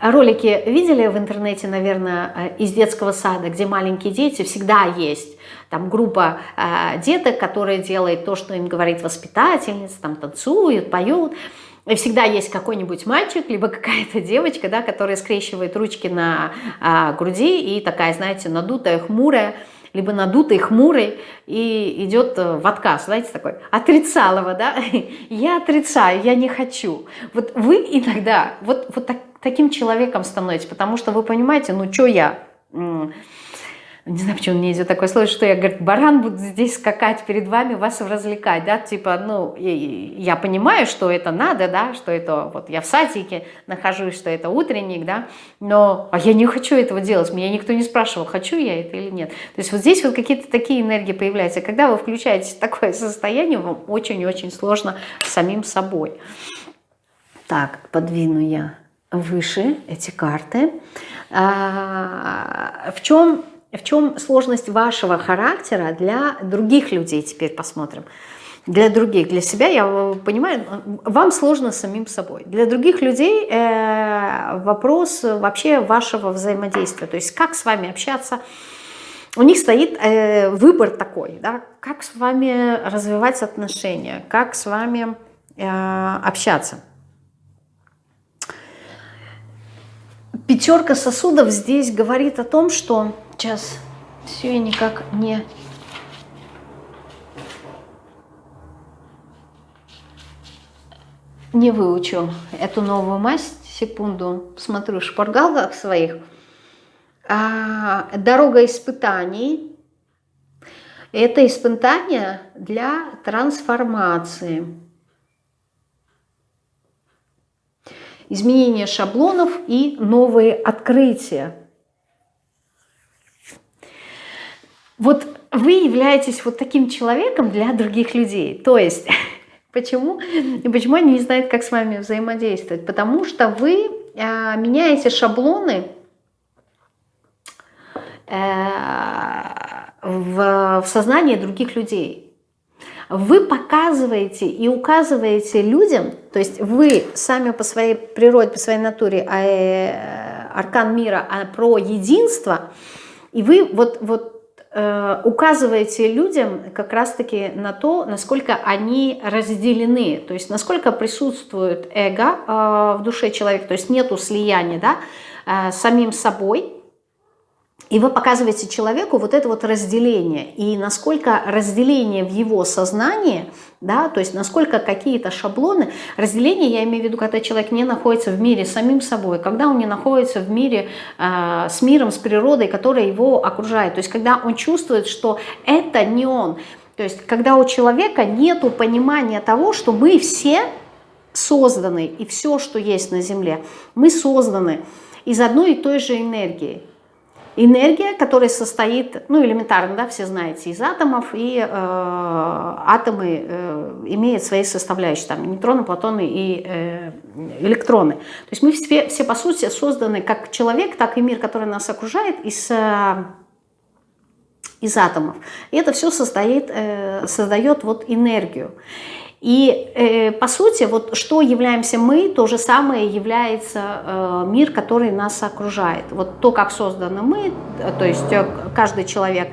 ролики видели в интернете, наверное, из детского сада, где маленькие дети всегда есть. Там группа э, деток, которые делают то, что им говорит воспитательница, там танцуют, поют. Всегда есть какой-нибудь мальчик, либо какая-то девочка, да, которая скрещивает ручки на а, груди и такая, знаете, надутая, хмурая, либо надутый, хмурый, и идет в отказ, знаете, такой, отрицалово, да, я отрицаю, я не хочу. Вот вы иногда вот, вот так, таким человеком становитесь, потому что вы понимаете, ну, что я не знаю, почему мне идет такое слово, что я, говорит, баран буду здесь скакать перед вами, вас развлекать, да, типа, ну, я понимаю, что это надо, да, что это, вот я в садике нахожусь, что это утренник, да, но, а я не хочу этого делать, меня никто не спрашивал, хочу я это или нет. То есть вот здесь вот какие-то такие энергии появляются, когда вы включаете такое состояние, вам очень-очень сложно самим собой. Так, подвину я выше эти карты. А, в чем в чем сложность вашего характера для других людей, теперь посмотрим. для других, для себя, я понимаю, вам сложно самим собой. Для других людей э, вопрос вообще вашего взаимодействия, то есть как с вами общаться, у них стоит э, выбор такой, да, как с вами развивать отношения, как с вами э, общаться. Пятерка сосудов здесь говорит о том, что сейчас все я никак не не выучу эту новую масть. Секунду, смотрю в шпаргалках своих. А, дорога испытаний. Это испытание для трансформации. Изменение шаблонов и новые открытия. Вот вы являетесь вот таким человеком для других людей. То есть Почему? И почему они не знают, как с вами взаимодействовать? Потому что вы э, меняете шаблоны э, в, в сознании других людей. Вы показываете и указываете людям, то есть вы сами по своей природе, по своей натуре, э, аркан мира, а про единство, и вы вот, вот указываете людям как раз-таки на то, насколько они разделены, то есть насколько присутствует эго э, в душе человека, то есть нету слияния да, э, с самим собой, и вы показываете человеку вот это вот разделение, и насколько разделение в его сознании, да, то есть насколько какие-то шаблоны, разделение, я имею в виду, когда человек не находится в мире с самим собой, когда он не находится в мире э, с миром, с природой, которая его окружает, то есть когда он чувствует, что это не он, то есть когда у человека нет понимания того, что мы все созданы, и все, что есть на Земле, мы созданы из одной и той же энергии энергия, которая состоит, ну элементарно, да, все знаете, из атомов, и э, атомы э, имеют свои составляющие, там нейтроны, протоны и э, электроны. То есть мы все, все по сути созданы как человек, так и мир, который нас окружает, из, э, из атомов. И это все состоит, э, создает вот энергию. И э, по сути, вот что являемся мы, то же самое является э, мир, который нас окружает. Вот то, как созданы мы, то есть э, каждый человек,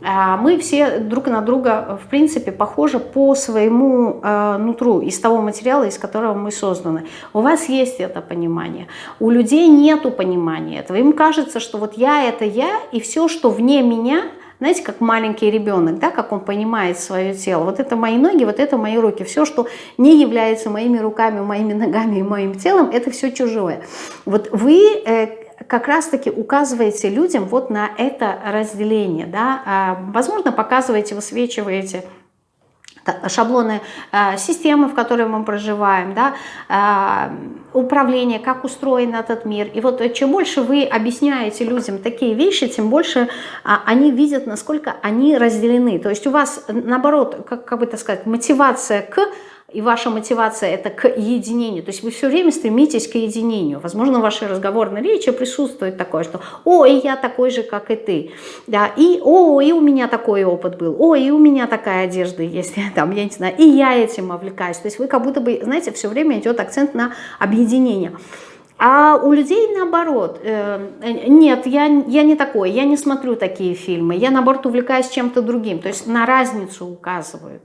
э, мы все друг на друга, в принципе, похожи по своему э, нутру, из того материала, из которого мы созданы. У вас есть это понимание. У людей нету понимания этого. Им кажется, что вот я – это я, и все, что вне меня – знаете, как маленький ребенок, да, как он понимает свое тело. Вот это мои ноги, вот это мои руки. Все, что не является моими руками, моими ногами и моим телом, это все чужое. Вот вы э, как раз-таки указываете людям вот на это разделение. Да? А, возможно, показываете, высвечиваете шаблоны э, системы, в которой мы проживаем, да, э, управление, как устроен этот мир. И вот чем больше вы объясняете людям такие вещи, тем больше а, они видят, насколько они разделены. То есть у вас, наоборот, как, как бы так сказать, мотивация к и ваша мотивация это к единению, то есть вы все время стремитесь к единению. Возможно, в вашей разговорной речи присутствует такое, что «О, и я такой же, как и ты», да, и «О, и у меня такой опыт был», «О, и у меня такая одежда есть», там, я не знаю, и я этим увлекаюсь. То есть вы как будто бы, знаете, все время идет акцент на объединение. А у людей наоборот, э, нет, я, я не такой, я не смотрю такие фильмы, я наоборот увлекаюсь чем-то другим, то есть на разницу указывают.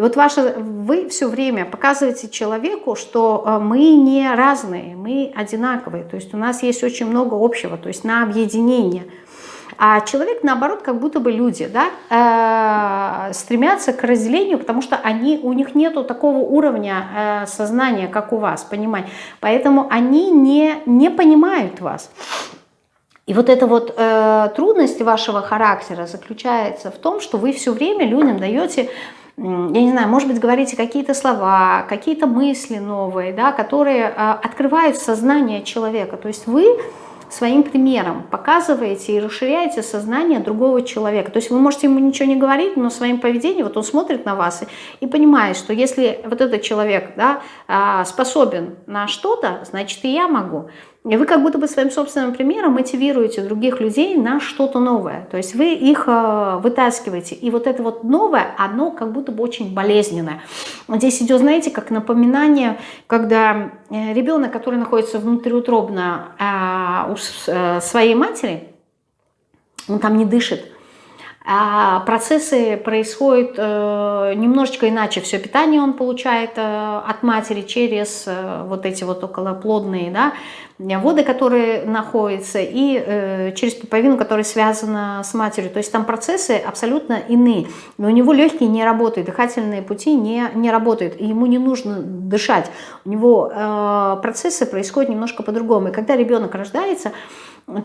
И вот ваше, вы все время показываете человеку, что э, мы не разные, мы одинаковые, то есть у нас есть очень много общего, то есть на объединение – а человек, наоборот, как будто бы люди, да, э, стремятся к разделению, потому что они, у них нету такого уровня э, сознания, как у вас, понимать. Поэтому они не, не понимают вас. И вот эта вот э, трудность вашего характера заключается в том, что вы все время людям даете я не знаю, может быть, говорите какие-то слова, какие-то мысли новые, да, которые э, открывают сознание человека. То есть вы своим примером показываете и расширяете сознание другого человека. То есть вы можете ему ничего не говорить, но своим поведением, вот он смотрит на вас и, и понимает, что если вот этот человек да, а, способен на что-то, значит и я могу. И вы как будто бы своим собственным примером мотивируете других людей на что-то новое. То есть вы их э, вытаскиваете. И вот это вот новое, оно как будто бы очень болезненное. Здесь идет, знаете, как напоминание, когда э, ребенок, который находится внутриутробно э, у своей матери, он там не дышит, а процессы происходят э, немножечко иначе. Все питание он получает э, от матери через э, вот эти вот околоплодные да, воды, которые находятся, и через пуповину, которая связана с матерью. То есть там процессы абсолютно иные. Но у него легкие не работают, дыхательные пути не, не работают, и ему не нужно дышать. У него процессы происходят немножко по-другому. И когда ребенок рождается,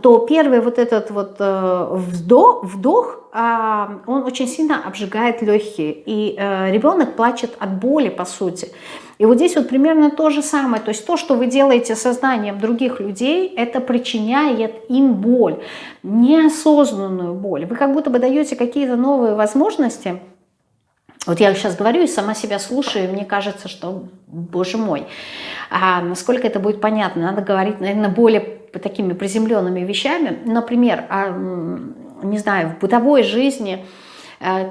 то первый вот этот вот э, вдох, вдох а, он очень сильно обжигает легкие, и э, ребенок плачет от боли, по сути. И вот здесь вот примерно то же самое, то есть то, что вы делаете сознанием других людей, это причиняет им боль, неосознанную боль. Вы как будто бы даете какие-то новые возможности, вот я сейчас говорю и сама себя слушаю, и мне кажется, что, боже мой, а насколько это будет понятно, надо говорить, наверное, более такими приземленными вещами. Например, а, не знаю, в бытовой жизни э,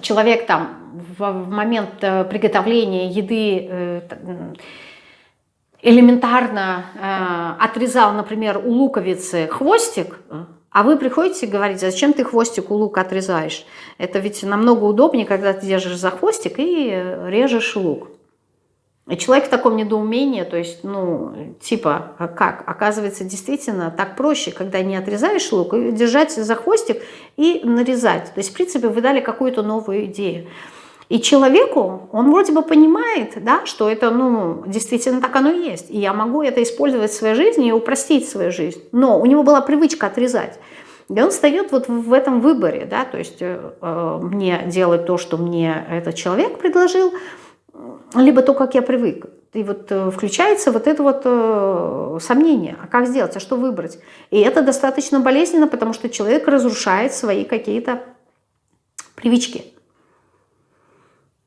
человек там в момент э, приготовления еды э, элементарно отрезал, например, у луковицы хвостик, а вы приходите и говорите, зачем ты хвостик у лука отрезаешь? Это ведь намного удобнее, когда ты держишь за хвостик и режешь лук. Человек в таком недоумении, то есть, ну, типа, а как? Оказывается, действительно так проще, когда не отрезаешь лук, держать за хвостик и нарезать. То есть, в принципе, вы дали какую-то новую идею. И человеку, он вроде бы понимает, да, что это, ну, действительно так оно и есть. И я могу это использовать в своей жизни и упростить свою жизнь. Но у него была привычка отрезать. И он встает вот в этом выборе, да, то есть э, э мне делать то, что мне этот человек предложил – либо то, как я привык. И вот э, включается вот это вот э, сомнение, а как сделать, а что выбрать. И это достаточно болезненно, потому что человек разрушает свои какие-то привычки.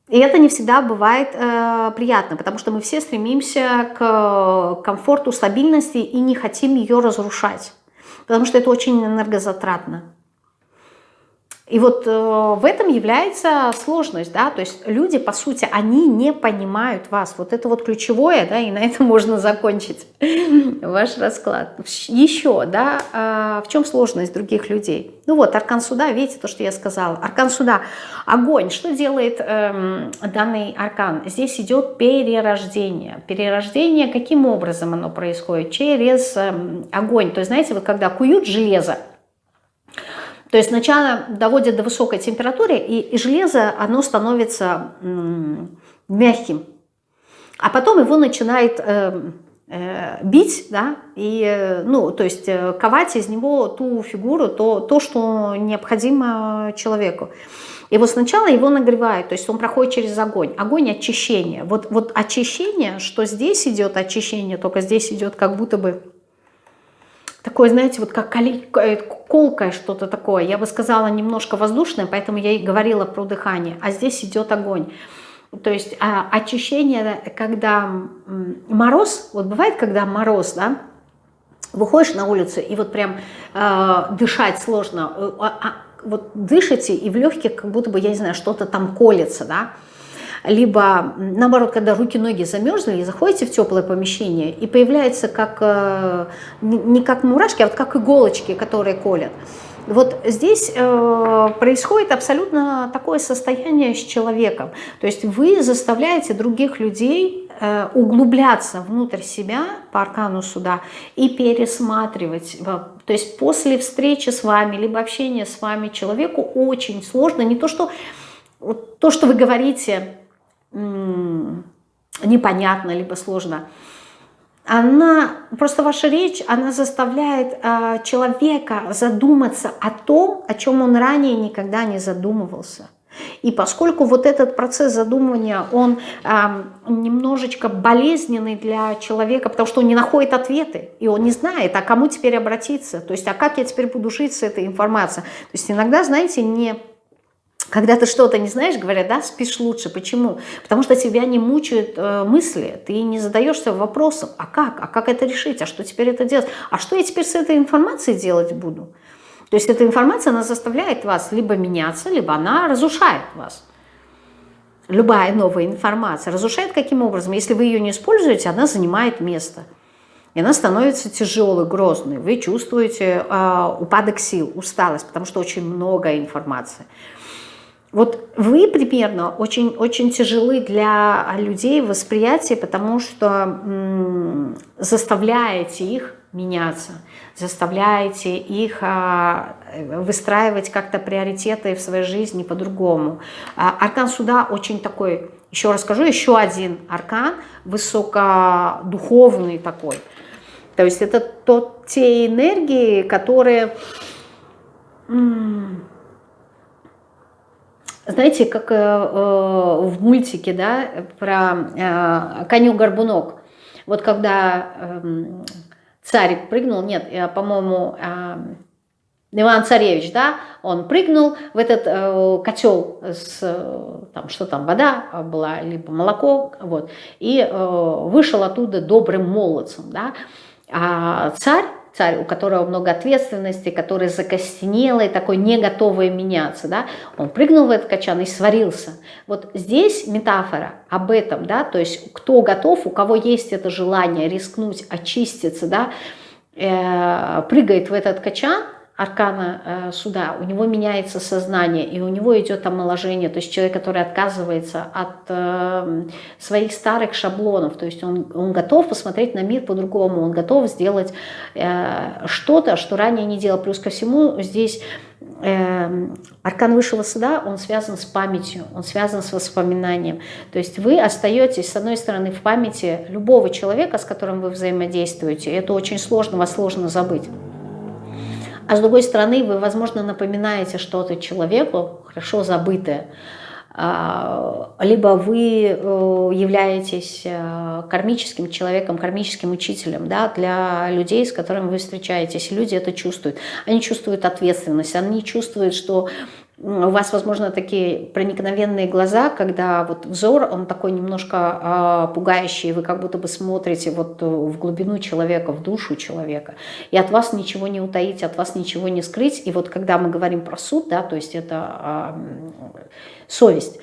И это не всегда бывает э, приятно, потому что мы все стремимся к комфорту, стабильности и не хотим ее разрушать, потому что это очень энергозатратно. И вот э, в этом является сложность, да, то есть люди, по сути, они не понимают вас. Вот это вот ключевое, да, и на этом можно закончить ваш расклад. Еще, да, э, в чем сложность других людей? Ну вот, аркан суда, видите то, что я сказала. Аркан суда, огонь. Что делает э, данный аркан? Здесь идет перерождение. Перерождение, каким образом оно происходит? Через э, огонь. То есть, знаете, вот когда куют железо, то есть сначала доводят до высокой температуры, и, и железо, оно становится мягким. А потом его начинает э, э, бить, да, и, э, ну, то есть э, ковать из него ту фигуру, то, то, что необходимо человеку. И вот сначала его нагревают, то есть он проходит через огонь. Огонь очищения. Вот, вот очищение, что здесь идет очищение, только здесь идет как будто бы такое, знаете, вот как э, колкое что-то такое. Я бы сказала немножко воздушное, поэтому я и говорила про дыхание. А здесь идет огонь. То есть а, очищение, когда мороз, вот бывает, когда мороз, да, выходишь на улицу и вот прям э, дышать сложно, э, а, вот дышите и в легких как будто бы, я не знаю, что-то там колется, да, либо наоборот, когда руки-ноги замерзли, и заходите в теплое помещение, и появляется как, э, не как мурашки, а вот как иголочки, которые колят. Вот здесь э, происходит абсолютно такое состояние с человеком. То есть вы заставляете других людей э, углубляться внутрь себя по аркану суда и пересматривать. То есть после встречи с вами, либо общения с вами человеку очень сложно. Не то, что то, что вы говорите, непонятно, либо сложно. Она, просто ваша речь, она заставляет э, человека задуматься о том, о чем он ранее никогда не задумывался. И поскольку вот этот процесс задумывания, он э, немножечко болезненный для человека, потому что он не находит ответы, и он не знает, а кому теперь обратиться, то есть, а как я теперь буду жить с этой информацией. То есть иногда, знаете, не Когда ты что-то не знаешь, говорят, да, спишь лучше. Почему? Потому что тебя не мучают э, мысли, ты не задаешься вопросом, а как, а как это решить, а что теперь это делать, а что я теперь с этой информацией делать буду? То есть эта информация, она заставляет вас либо меняться, либо она разрушает вас. Любая новая информация разрушает каким образом? Если вы ее не используете, она занимает место. И она становится тяжелой, грозной. Вы чувствуете э, упадок сил, усталость, потому что очень много информации. Вот вы примерно очень, очень тяжелы для людей в потому что заставляете их меняться, заставляете их а, выстраивать как-то приоритеты в своей жизни по-другому. А, аркан суда очень такой, еще расскажу, еще один аркан, высокодуховный такой. То есть это тот, те энергии, которые знаете, как э, э, в мультике, да, про э, коню-горбунок. Вот когда э, царик прыгнул, нет, по-моему, э, Иван Царевич, да, он прыгнул в этот э, котел с, там, что там, вода была, либо молоко, вот, и э, вышел оттуда добрым молодцем, да, а царь царь, у которого много ответственности, который закостенелый, такой не готовый меняться, да, он прыгнул в этот качан и сварился. Вот здесь метафора об этом, да, то есть кто готов, у кого есть это желание рискнуть, очиститься, да, э, прыгает в этот качан, аркана э, суда, у него меняется сознание, и у него идет омоложение, то есть человек, который отказывается от э, своих старых шаблонов, то есть он, он готов посмотреть на мир по-другому, он готов сделать э, что-то, что ранее не делал. Плюс ко всему здесь э, аркан высшего суда, он связан с памятью, он связан с воспоминанием. То есть вы остаетесь, с одной стороны, в памяти любого человека, с которым вы взаимодействуете, это очень сложно, вас сложно забыть. А с другой стороны, вы, возможно, напоминаете что-то человеку, хорошо забытое, а, либо вы э, являетесь э, кармическим человеком, кармическим учителем да, для людей, с которыми вы встречаетесь. Люди это чувствуют. Они чувствуют ответственность, они чувствуют, что у вас, возможно, такие проникновенные глаза, когда вот взор, он такой немножко э, пугающий, вы как будто бы смотрите вот в глубину человека, в душу человека, и от вас ничего не утаить, от вас ничего не скрыть. И вот когда мы говорим про суд, да, то есть это э, совесть,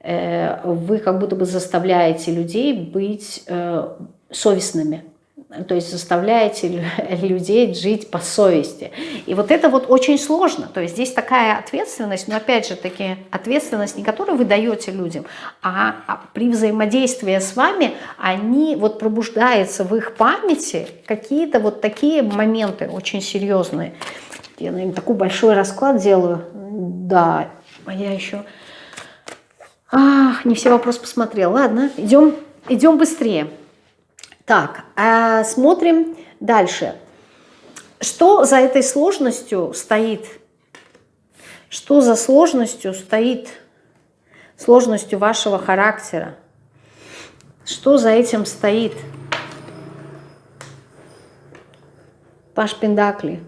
э, вы как будто бы заставляете людей быть э, совестными, то есть заставляете людей жить по совести. И вот это вот очень сложно. То есть здесь такая ответственность, но опять же таки ответственность не которую вы даете людям, а, а при взаимодействии с вами они вот пробуждаются в их памяти какие-то вот такие моменты очень серьезные. Я, наверное, такой большой расклад делаю. Да, а я еще... Ах, не все вопросы посмотрела. Ладно, идем, идем быстрее. Так, а смотрим дальше. Что за этой сложностью стоит? Что за сложностью стоит? Сложностью вашего характера? Что за этим стоит? Паш Пендакли.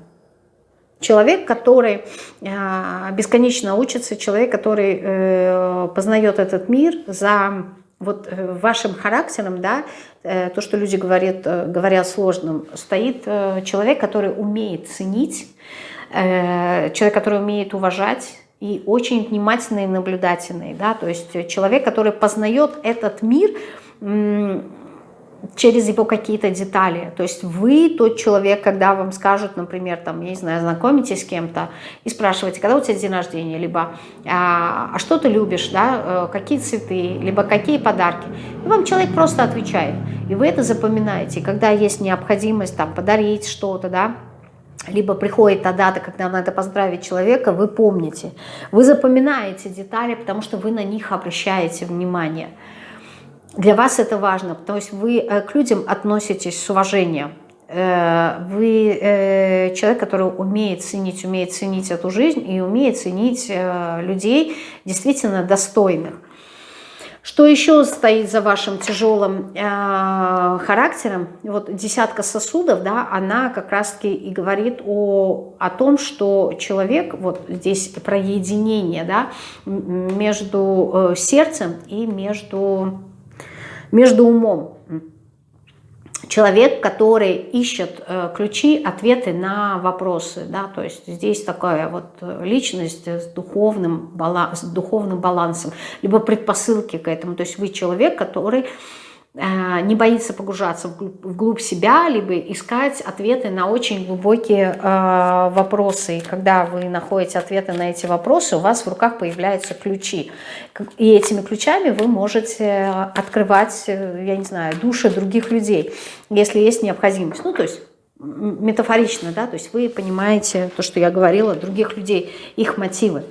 Человек, который э, бесконечно учится, человек, который э, познает этот мир за вот э, вашим характером, да, э, то, что люди говорят, э, говорят сложным, стоит человек, который умеет ценить, человек, который умеет уважать, и очень внимательный и наблюдательный, да, то есть человек, который познает этот мир через его какие-то детали. То есть вы тот человек, когда вам скажут, например, там, я не знаю, знакомитесь с кем-то и спрашиваете, когда у тебя день рождения, либо а, а что ты любишь, да, э, какие цветы, либо какие подарки. И вам человек просто отвечает. И вы это запоминаете. Когда есть необходимость там подарить что-то, да, либо приходит та дата, когда надо поздравить человека, вы помните. Вы запоминаете детали, потому что вы на них обращаете внимание. Для вас это важно, потому что вы э, к людям относитесь с уважением. Э, вы э, человек, который умеет ценить, умеет ценить эту жизнь и умеет ценить людей действительно достойных. Что еще стоит за вашим тяжелым э, характером? Вот десятка сосудов, да, она как раз-таки и говорит о, о том, что человек, вот здесь про единение, да, между сердцем и между, между умом. Человек, который ищет э, ключи, ответы на вопросы, да, то есть здесь такая вот э, личность с духовным, баланс, с духовным балансом, либо предпосылки к этому, то есть вы человек, который не боится погружаться вглубь себя, либо искать ответы на очень глубокие э, вопросы. И когда вы находите ответы на эти вопросы, у вас в руках появляются ключи. И этими ключами вы можете открывать, э, я не знаю, души других людей, если есть необходимость. Ну, то есть метафорично, да, то есть вы понимаете то, что я говорила, других людей, их мотивы.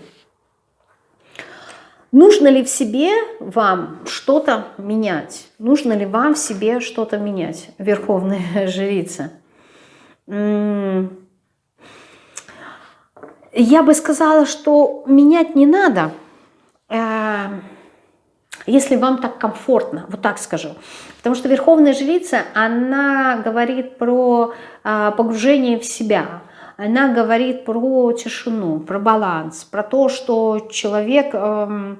Нужно ли в себе вам что-то менять? Нужно ли вам в себе что-то менять, Верховная Жрица? Я бы сказала, что менять не надо, э, если вам так комфортно, вот так скажу. Потому что Верховная Жрица, она говорит про э, погружение в себя – она говорит про тишину, про баланс, про то, что человек эм,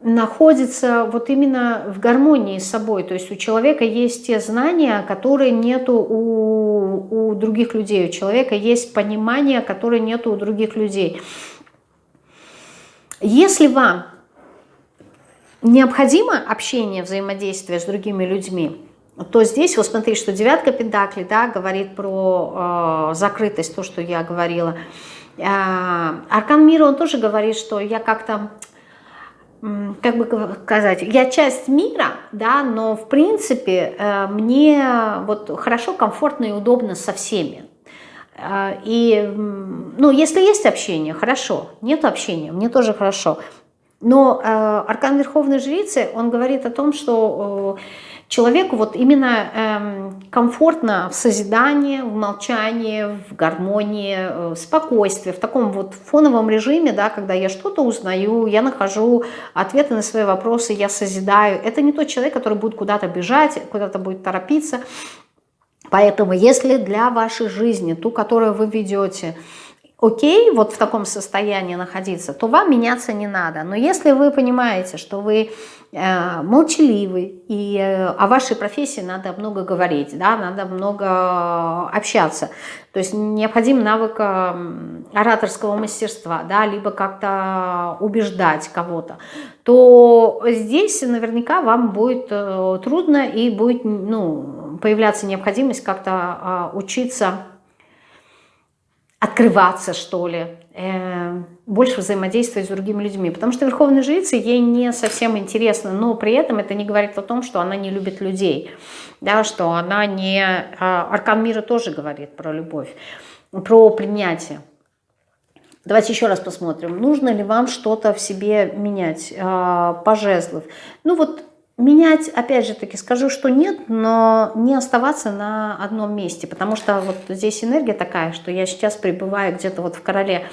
находится вот именно в гармонии с собой. То есть у человека есть те знания, которые нету у, у других людей. У человека есть понимание, которое нету у других людей. Если вам необходимо общение, взаимодействие с другими людьми, то здесь, вот смотри, что девятка пентаклей, да, говорит про э, закрытость, то, что я говорила. Э, Аркан мира, он тоже говорит, что я как-то, как бы сказать, я часть мира, да, но в принципе э, мне вот хорошо, комфортно и удобно со всеми. Э, и, ну, если есть общение, хорошо, нет общения, мне тоже хорошо. Но э, Аркан Верховной Жрицы, он говорит о том, что... Э, человеку вот именно эм, комфортно в созидании, в молчании, в гармонии, э, в спокойствии, в таком вот фоновом режиме, да, когда я что-то узнаю, я нахожу ответы на свои вопросы, я созидаю. Это не тот человек, который будет куда-то бежать, куда-то будет торопиться. Поэтому если для вашей жизни, ту, которую вы ведете, окей, вот в таком состоянии находиться, то вам меняться не надо. Но если вы понимаете, что вы э, молчаливый, и э, о вашей профессии надо много говорить, да, надо много общаться, то есть необходим навык э, ораторского мастерства, да, либо как-то убеждать кого-то, то здесь наверняка вам будет э, трудно и будет ну, появляться необходимость как-то э, учиться открываться, что ли, э, больше взаимодействовать с другими людьми. Потому что Верховная Жрица ей не совсем интересно, но при этом это не говорит о том, что она не любит людей, да, что она не... А, Аркан мира тоже говорит про любовь, про принятие. Давайте еще раз посмотрим, нужно ли вам что-то в себе менять э, по жезлов. Ну вот Менять, опять же таки, скажу, что нет, но не оставаться на одном месте, потому что вот здесь энергия такая, что я сейчас пребываю где-то вот в короле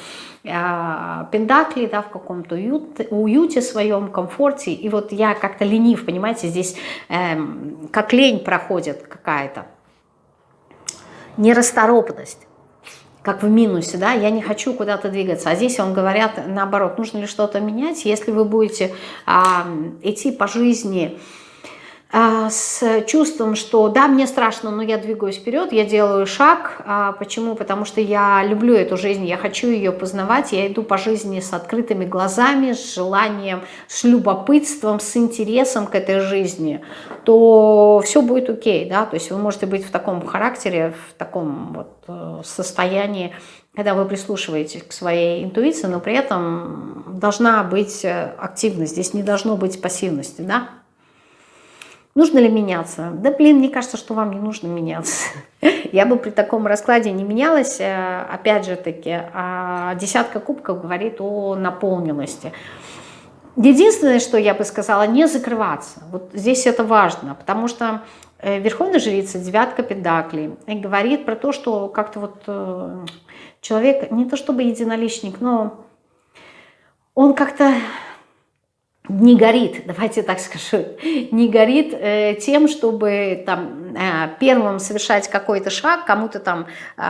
э, Пендакли, да, в каком-то уют, уюте своем, комфорте, и вот я как-то ленив, понимаете, здесь э, как лень проходит какая-то, нерасторопность как в минусе, да, я не хочу куда-то двигаться. А здесь он говорят наоборот, нужно ли что-то менять, если вы будете а, идти по жизни с чувством, что да, мне страшно, но я двигаюсь вперед, я делаю шаг. А, почему? Потому что я люблю эту жизнь, я хочу ее познавать, я иду по жизни с открытыми глазами, с желанием, с любопытством, с интересом к этой жизни, то все будет окей, да, то есть вы можете быть в таком характере, в таком вот э, состоянии, когда вы прислушиваетесь к своей интуиции, но при этом должна быть э, активность, здесь не должно быть пассивности, да, Нужно ли меняться? Да, блин, мне кажется, что вам не нужно меняться. Я бы при таком раскладе не менялась. Э, опять же таки, а десятка кубков говорит о наполненности. Единственное, что я бы сказала, не закрываться. Вот здесь это важно, потому что э, Верховная Жрица, девятка педаклей, говорит про то, что как-то вот э, человек, не то чтобы единоличник, но он как-то не горит, давайте так скажу, не горит э, тем, чтобы там первым совершать какой-то шаг, кому-то там э,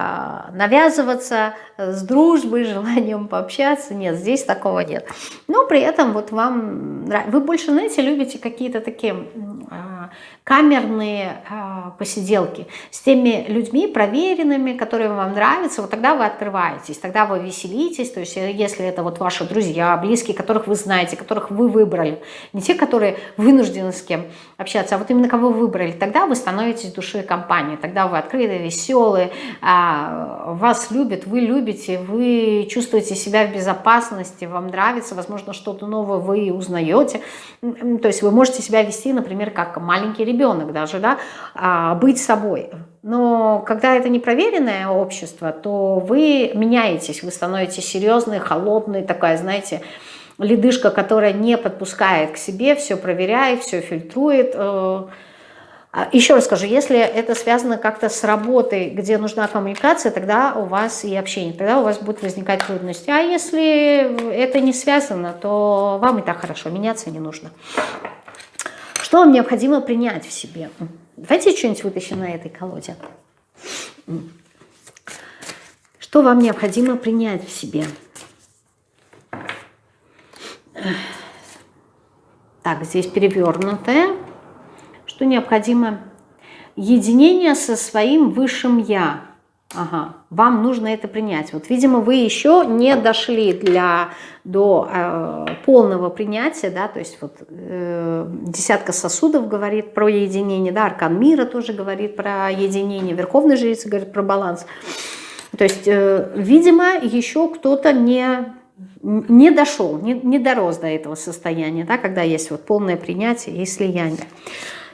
навязываться с дружбой, желанием пообщаться. Нет, здесь такого нет. Но при этом вот вам, вы больше, знаете, любите какие-то такие э, камерные э, посиделки с теми людьми проверенными, которые вам нравятся, вот тогда вы открываетесь, тогда вы веселитесь, то есть э, если это вот ваши друзья, близкие, которых вы знаете, которых вы выбрали, не те, которые вынуждены с кем общаться, а вот именно кого вы выбрали, тогда вы становитесь душой компании, тогда вы открытые, веселые, э, вас любят, вы любите, вы чувствуете себя в безопасности, вам нравится, возможно, что-то новое вы узнаете, то есть вы можете себя вести, например, как маленький ребенок, даже, да, а, быть собой. Но когда это непроверенное общество, то вы меняетесь, вы становитесь серьезной, холодной, такая, знаете, ледышка, которая не подпускает к себе, все проверяет, все фильтрует. А, еще раз скажу, если это связано как-то с работой, где нужна коммуникация, тогда у вас и общение, тогда у вас будут возникать трудности. А если это не связано, то вам и так хорошо, меняться не нужно. Что вам необходимо принять в себе? Давайте что-нибудь вытащим на этой колоде. Что вам необходимо принять в себе? Так, здесь перевернутое. Что необходимо? Единение со своим высшим «я». Ага, вам нужно это принять. Вот, видимо, вы еще не дошли для, до э, полного принятия, да, то есть вот э, десятка сосудов говорит про единение, да, аркан мира тоже говорит про единение, верховный жрец говорит про баланс. То есть, э, видимо, еще кто-то не, не дошел, не, не дорос до этого состояния, да, когда есть вот полное принятие и слияние.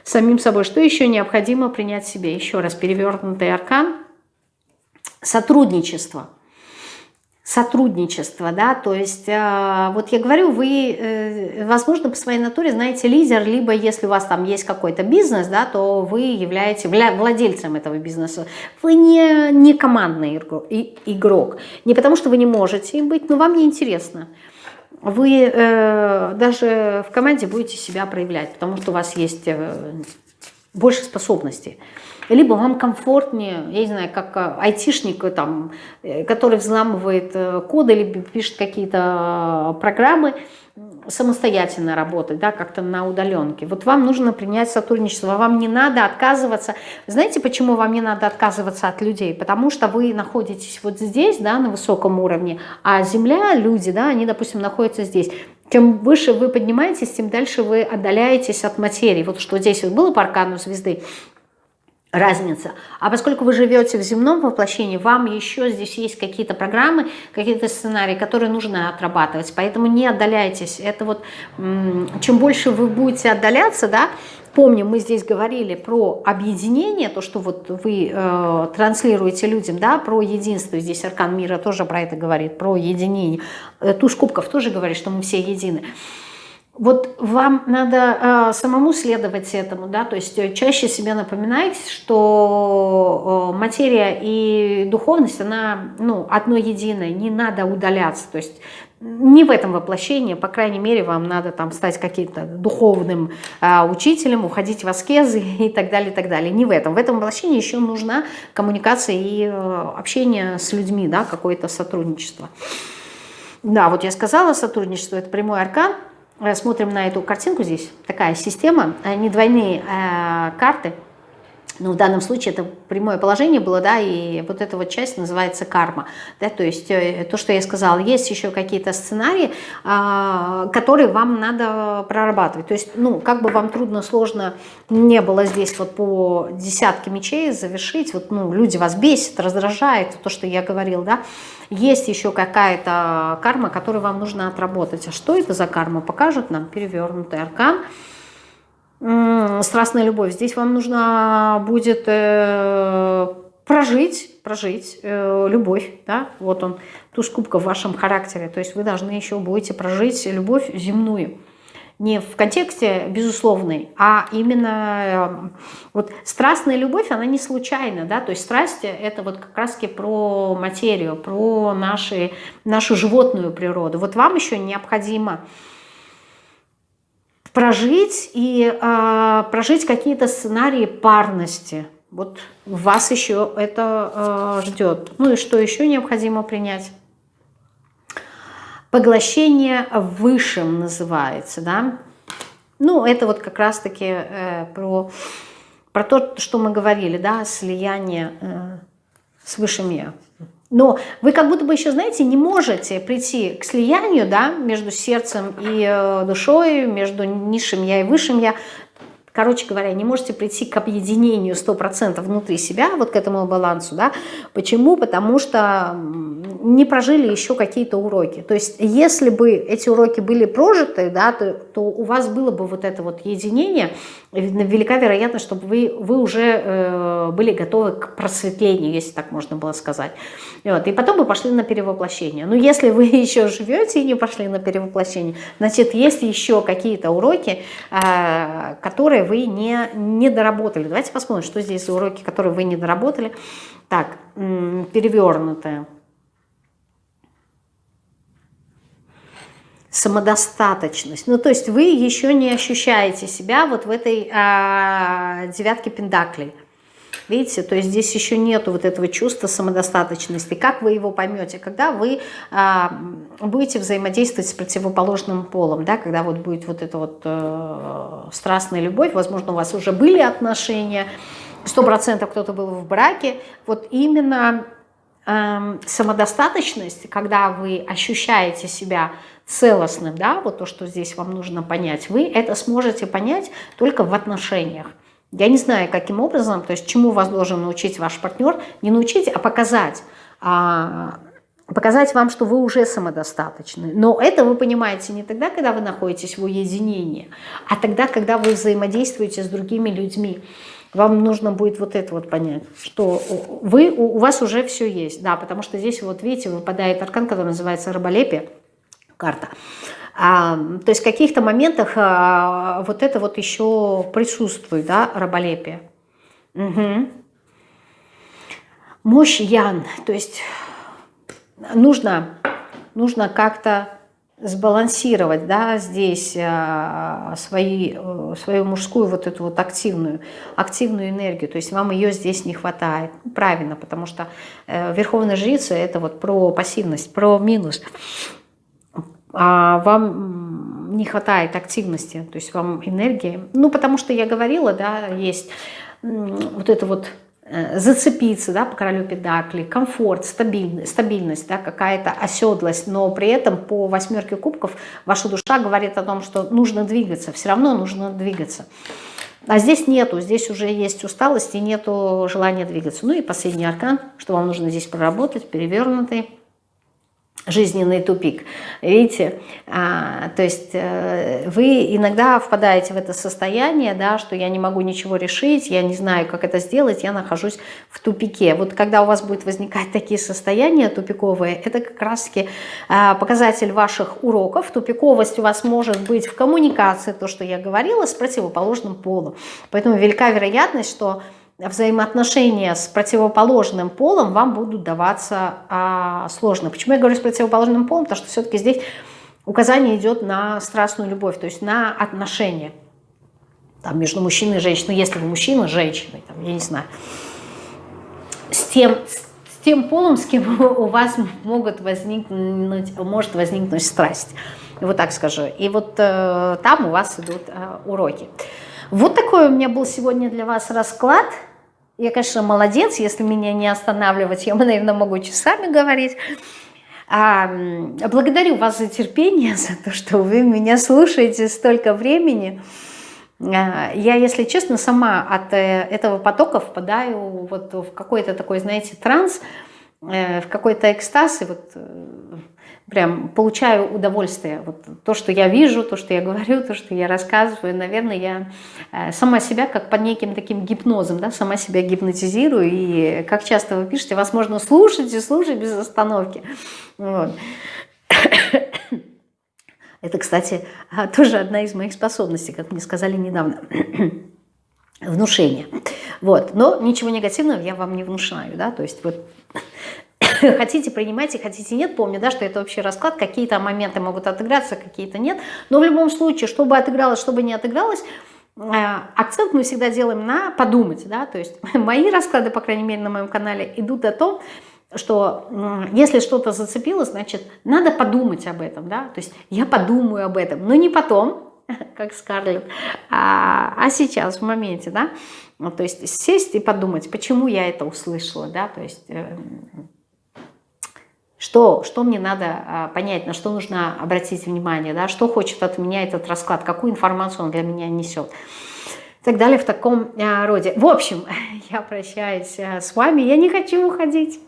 Самим собой, что еще необходимо принять себе? Еще раз, перевернутый аркан – сотрудничество. Сотрудничество, да, то есть, э, вот я говорю, вы, э, возможно, по своей натуре знаете лидер, либо если у вас там есть какой-то бизнес, да, то вы являетесь владельцем этого бизнеса. Вы не, не командный игрок, не потому что вы не можете им быть, но вам не интересно вы э, даже в команде будете себя проявлять, потому что у вас есть э, больше способностей. Либо вам комфортнее, я не знаю, как э, айтишник, э, там, э, который взламывает коды, либо пишет какие-то программы, самостоятельно работать, да, как-то на удаленке. Вот вам нужно принять сотрудничество, вам не надо отказываться. Знаете, почему вам не надо отказываться от людей? Потому что вы находитесь вот здесь, да, на высоком уровне, а Земля, люди, да, они, допустим, находятся здесь. Чем выше вы поднимаетесь, тем дальше вы отдаляетесь от материи. Вот что здесь вот было по аркану звезды, разница. А поскольку вы живете в земном воплощении, вам еще здесь есть какие-то программы, какие-то сценарии, которые нужно отрабатывать. Поэтому не отдаляйтесь. Это вот чем больше вы будете отдаляться, да, помним, мы здесь говорили про объединение, то, что вот вы э, транслируете людям, да, про единство. Здесь Аркан Мира тоже про это говорит, про единение. Э, Туш Кубков тоже говорит, что мы все едины. Вот вам надо э, самому следовать этому, да, то есть э, чаще себе напоминайте, что э, материя и духовность, она, ну, одно единое, не надо удаляться, то есть не в этом воплощении, по крайней мере, вам надо там стать каким-то духовным э, учителем, уходить в аскезы и так далее, и так далее. Не в этом. В этом воплощении еще нужна коммуникация и э, общение с людьми, да, какое-то сотрудничество. Да, вот я сказала, сотрудничество – это прямой аркан – смотрим на эту картинку здесь, такая система, э, не двойные э, карты, но в данном случае это прямое положение было, да, и вот эта вот часть называется карма, да, то есть то, что я сказала, есть еще какие-то сценарии, которые вам надо прорабатывать, то есть, ну, как бы вам трудно, сложно не было здесь вот по десятке мечей завершить, вот, ну, люди вас бесят, раздражает, то, что я говорил, да, есть еще какая-то карма, которую вам нужно отработать. А что это за карма? Покажет нам перевернутый аркан. Страстная любовь. Здесь вам нужно будет э, прожить, прожить э, любовь, да, вот он, туз кубка в вашем характере, то есть вы должны еще будете прожить любовь земную не в контексте безусловной, а именно э, вот страстная любовь, она не случайна, да, то есть страсть это вот как раз про материю, про наши, нашу животную природу. Вот вам еще необходимо прожить и э, прожить какие-то сценарии парности. Вот вас еще это э, ждет. Ну и что еще необходимо принять? Поглощение высшим называется, да? Ну, это вот как раз-таки э, про, про то, что мы говорили, да, слияние э, с высшим Я. Но вы как будто бы еще, знаете, не можете прийти к слиянию да, между сердцем и э, душой, между низшим я и высшим я, короче говоря, не можете прийти к объединению 100% внутри себя, вот к этому балансу, да, почему? Потому что не прожили еще какие-то уроки. То есть, если бы эти уроки были прожиты, да, то, то у вас было бы вот это вот единение, велика вероятность, чтобы вы, вы уже э, были готовы к просветлению, если так можно было сказать. Вот, и потом вы пошли на перевоплощение. Но если вы еще живете и не пошли на перевоплощение, значит, есть еще какие-то уроки, э, которые вы не, не доработали. Давайте посмотрим, что здесь за уроки, которые вы не доработали. Так, перевернутые. Самодостаточность. Ну, то есть вы еще не ощущаете себя вот в этой а, девятке пентаклей. Видите, то есть здесь еще нету вот этого чувства самодостаточности. Как вы его поймете? Когда вы а, будете взаимодействовать с противоположным полом, да, когда вот будет вот эта вот э, страстная любовь, возможно, у вас уже были отношения, сто процентов кто-то был в браке, вот именно э, самодостаточность, когда вы ощущаете себя целостным, да, вот то, что здесь вам нужно понять, вы это сможете понять только в отношениях. Я не знаю, каким образом, то есть чему вас должен научить ваш партнер, не научить, а показать, а, показать вам, что вы уже самодостаточны. Но это вы понимаете не тогда, когда вы находитесь в уединении, а тогда, когда вы взаимодействуете с другими людьми. Вам нужно будет вот это вот понять, что вы, у вас уже все есть. Да, потому что здесь вот видите, выпадает аркан, который называется раболепие, карта. А, то есть в каких-то моментах а, вот это вот еще присутствует, да, раболепие. Угу. Мощь Ян, то есть нужно, нужно как-то сбалансировать, да, здесь а, свои, э, свою мужскую вот эту вот активную, активную энергию, то есть вам ее здесь не хватает. Правильно, потому что э, Верховная Жрица это вот про пассивность, про минус а вам не хватает активности, то есть вам энергии. Ну, потому что я говорила, да, есть вот это вот э, зацепиться, да, по королю педакли, комфорт, стабильность, стабильность да, какая-то оседлость, но при этом по восьмерке кубков ваша душа говорит о том, что нужно двигаться, все равно нужно двигаться. А здесь нету, здесь уже есть усталость и нету желания двигаться. Ну и последний аркан, что вам нужно здесь проработать, перевернутый жизненный тупик. Видите, а, то есть э, вы иногда впадаете в это состояние, да, что я не могу ничего решить, я не знаю, как это сделать, я нахожусь в тупике. Вот когда у вас будет возникать такие состояния тупиковые, это как раз-таки а, показатель ваших уроков. Тупиковость у вас может быть в коммуникации, то, что я говорила, с противоположным полом. Поэтому велика вероятность, что взаимоотношения с противоположным полом вам будут даваться а, сложно. Почему я говорю с противоположным полом? Потому что все-таки здесь указание идет на страстную любовь, то есть на отношения там, между мужчиной и женщиной. Если вы мужчина, женщиной, там, я не знаю, с тем, с тем полом, с кем у вас могут возникнуть, может возникнуть страсть. Вот так скажу. И вот э, там у вас идут э, уроки. Вот такой у меня был сегодня для вас расклад. Я, конечно, молодец, если меня не останавливать, я, наверное, могу часами говорить. А, благодарю вас за терпение, за то, что вы меня слушаете столько времени. А, я, если честно, сама от э, этого потока впадаю вот в какой-то такой, знаете, транс, э, в какой-то экстаз, и вот э, прям получаю удовольствие. Вот то, что я вижу, то, что я говорю, то, что я рассказываю, наверное, я э, сама себя как под неким таким гипнозом, да, сама себя гипнотизирую. И как часто вы пишете, вас можно слушать и слушать без остановки. Вот. Это, кстати, а, тоже одна из моих способностей, как мне сказали недавно. Внушение. Вот. Но ничего негативного я вам не внушаю. Да? То есть вот хотите принимайте, хотите нет, помню, да, что это вообще расклад, какие-то моменты могут отыграться, какие-то нет, но в любом случае, чтобы отыгралось, чтобы не отыгралось, э, акцент мы всегда делаем на подумать, да, то есть мои расклады, по крайней мере, на моем канале идут о том, что если что-то зацепило, значит, надо подумать об этом, да, то есть я подумаю об этом, но не потом, как Скарлетт, а, а сейчас, в моменте, да, ну, то есть сесть и подумать, почему я это услышала, да, то есть э, что, что мне надо а, понять, на что нужно обратить внимание, да, что хочет от меня этот расклад, какую информацию он для меня несет и так далее в таком а, роде. В общем, я прощаюсь а, с вами, я не хочу уходить.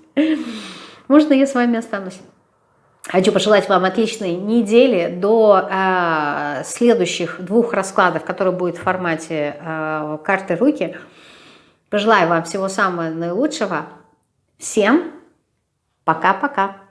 Можно я с вами останусь? Хочу пожелать вам отличной недели до э, следующих двух раскладов, которые будут в формате э, карты руки. Пожелаю вам всего самого наилучшего. Всем пока-пока.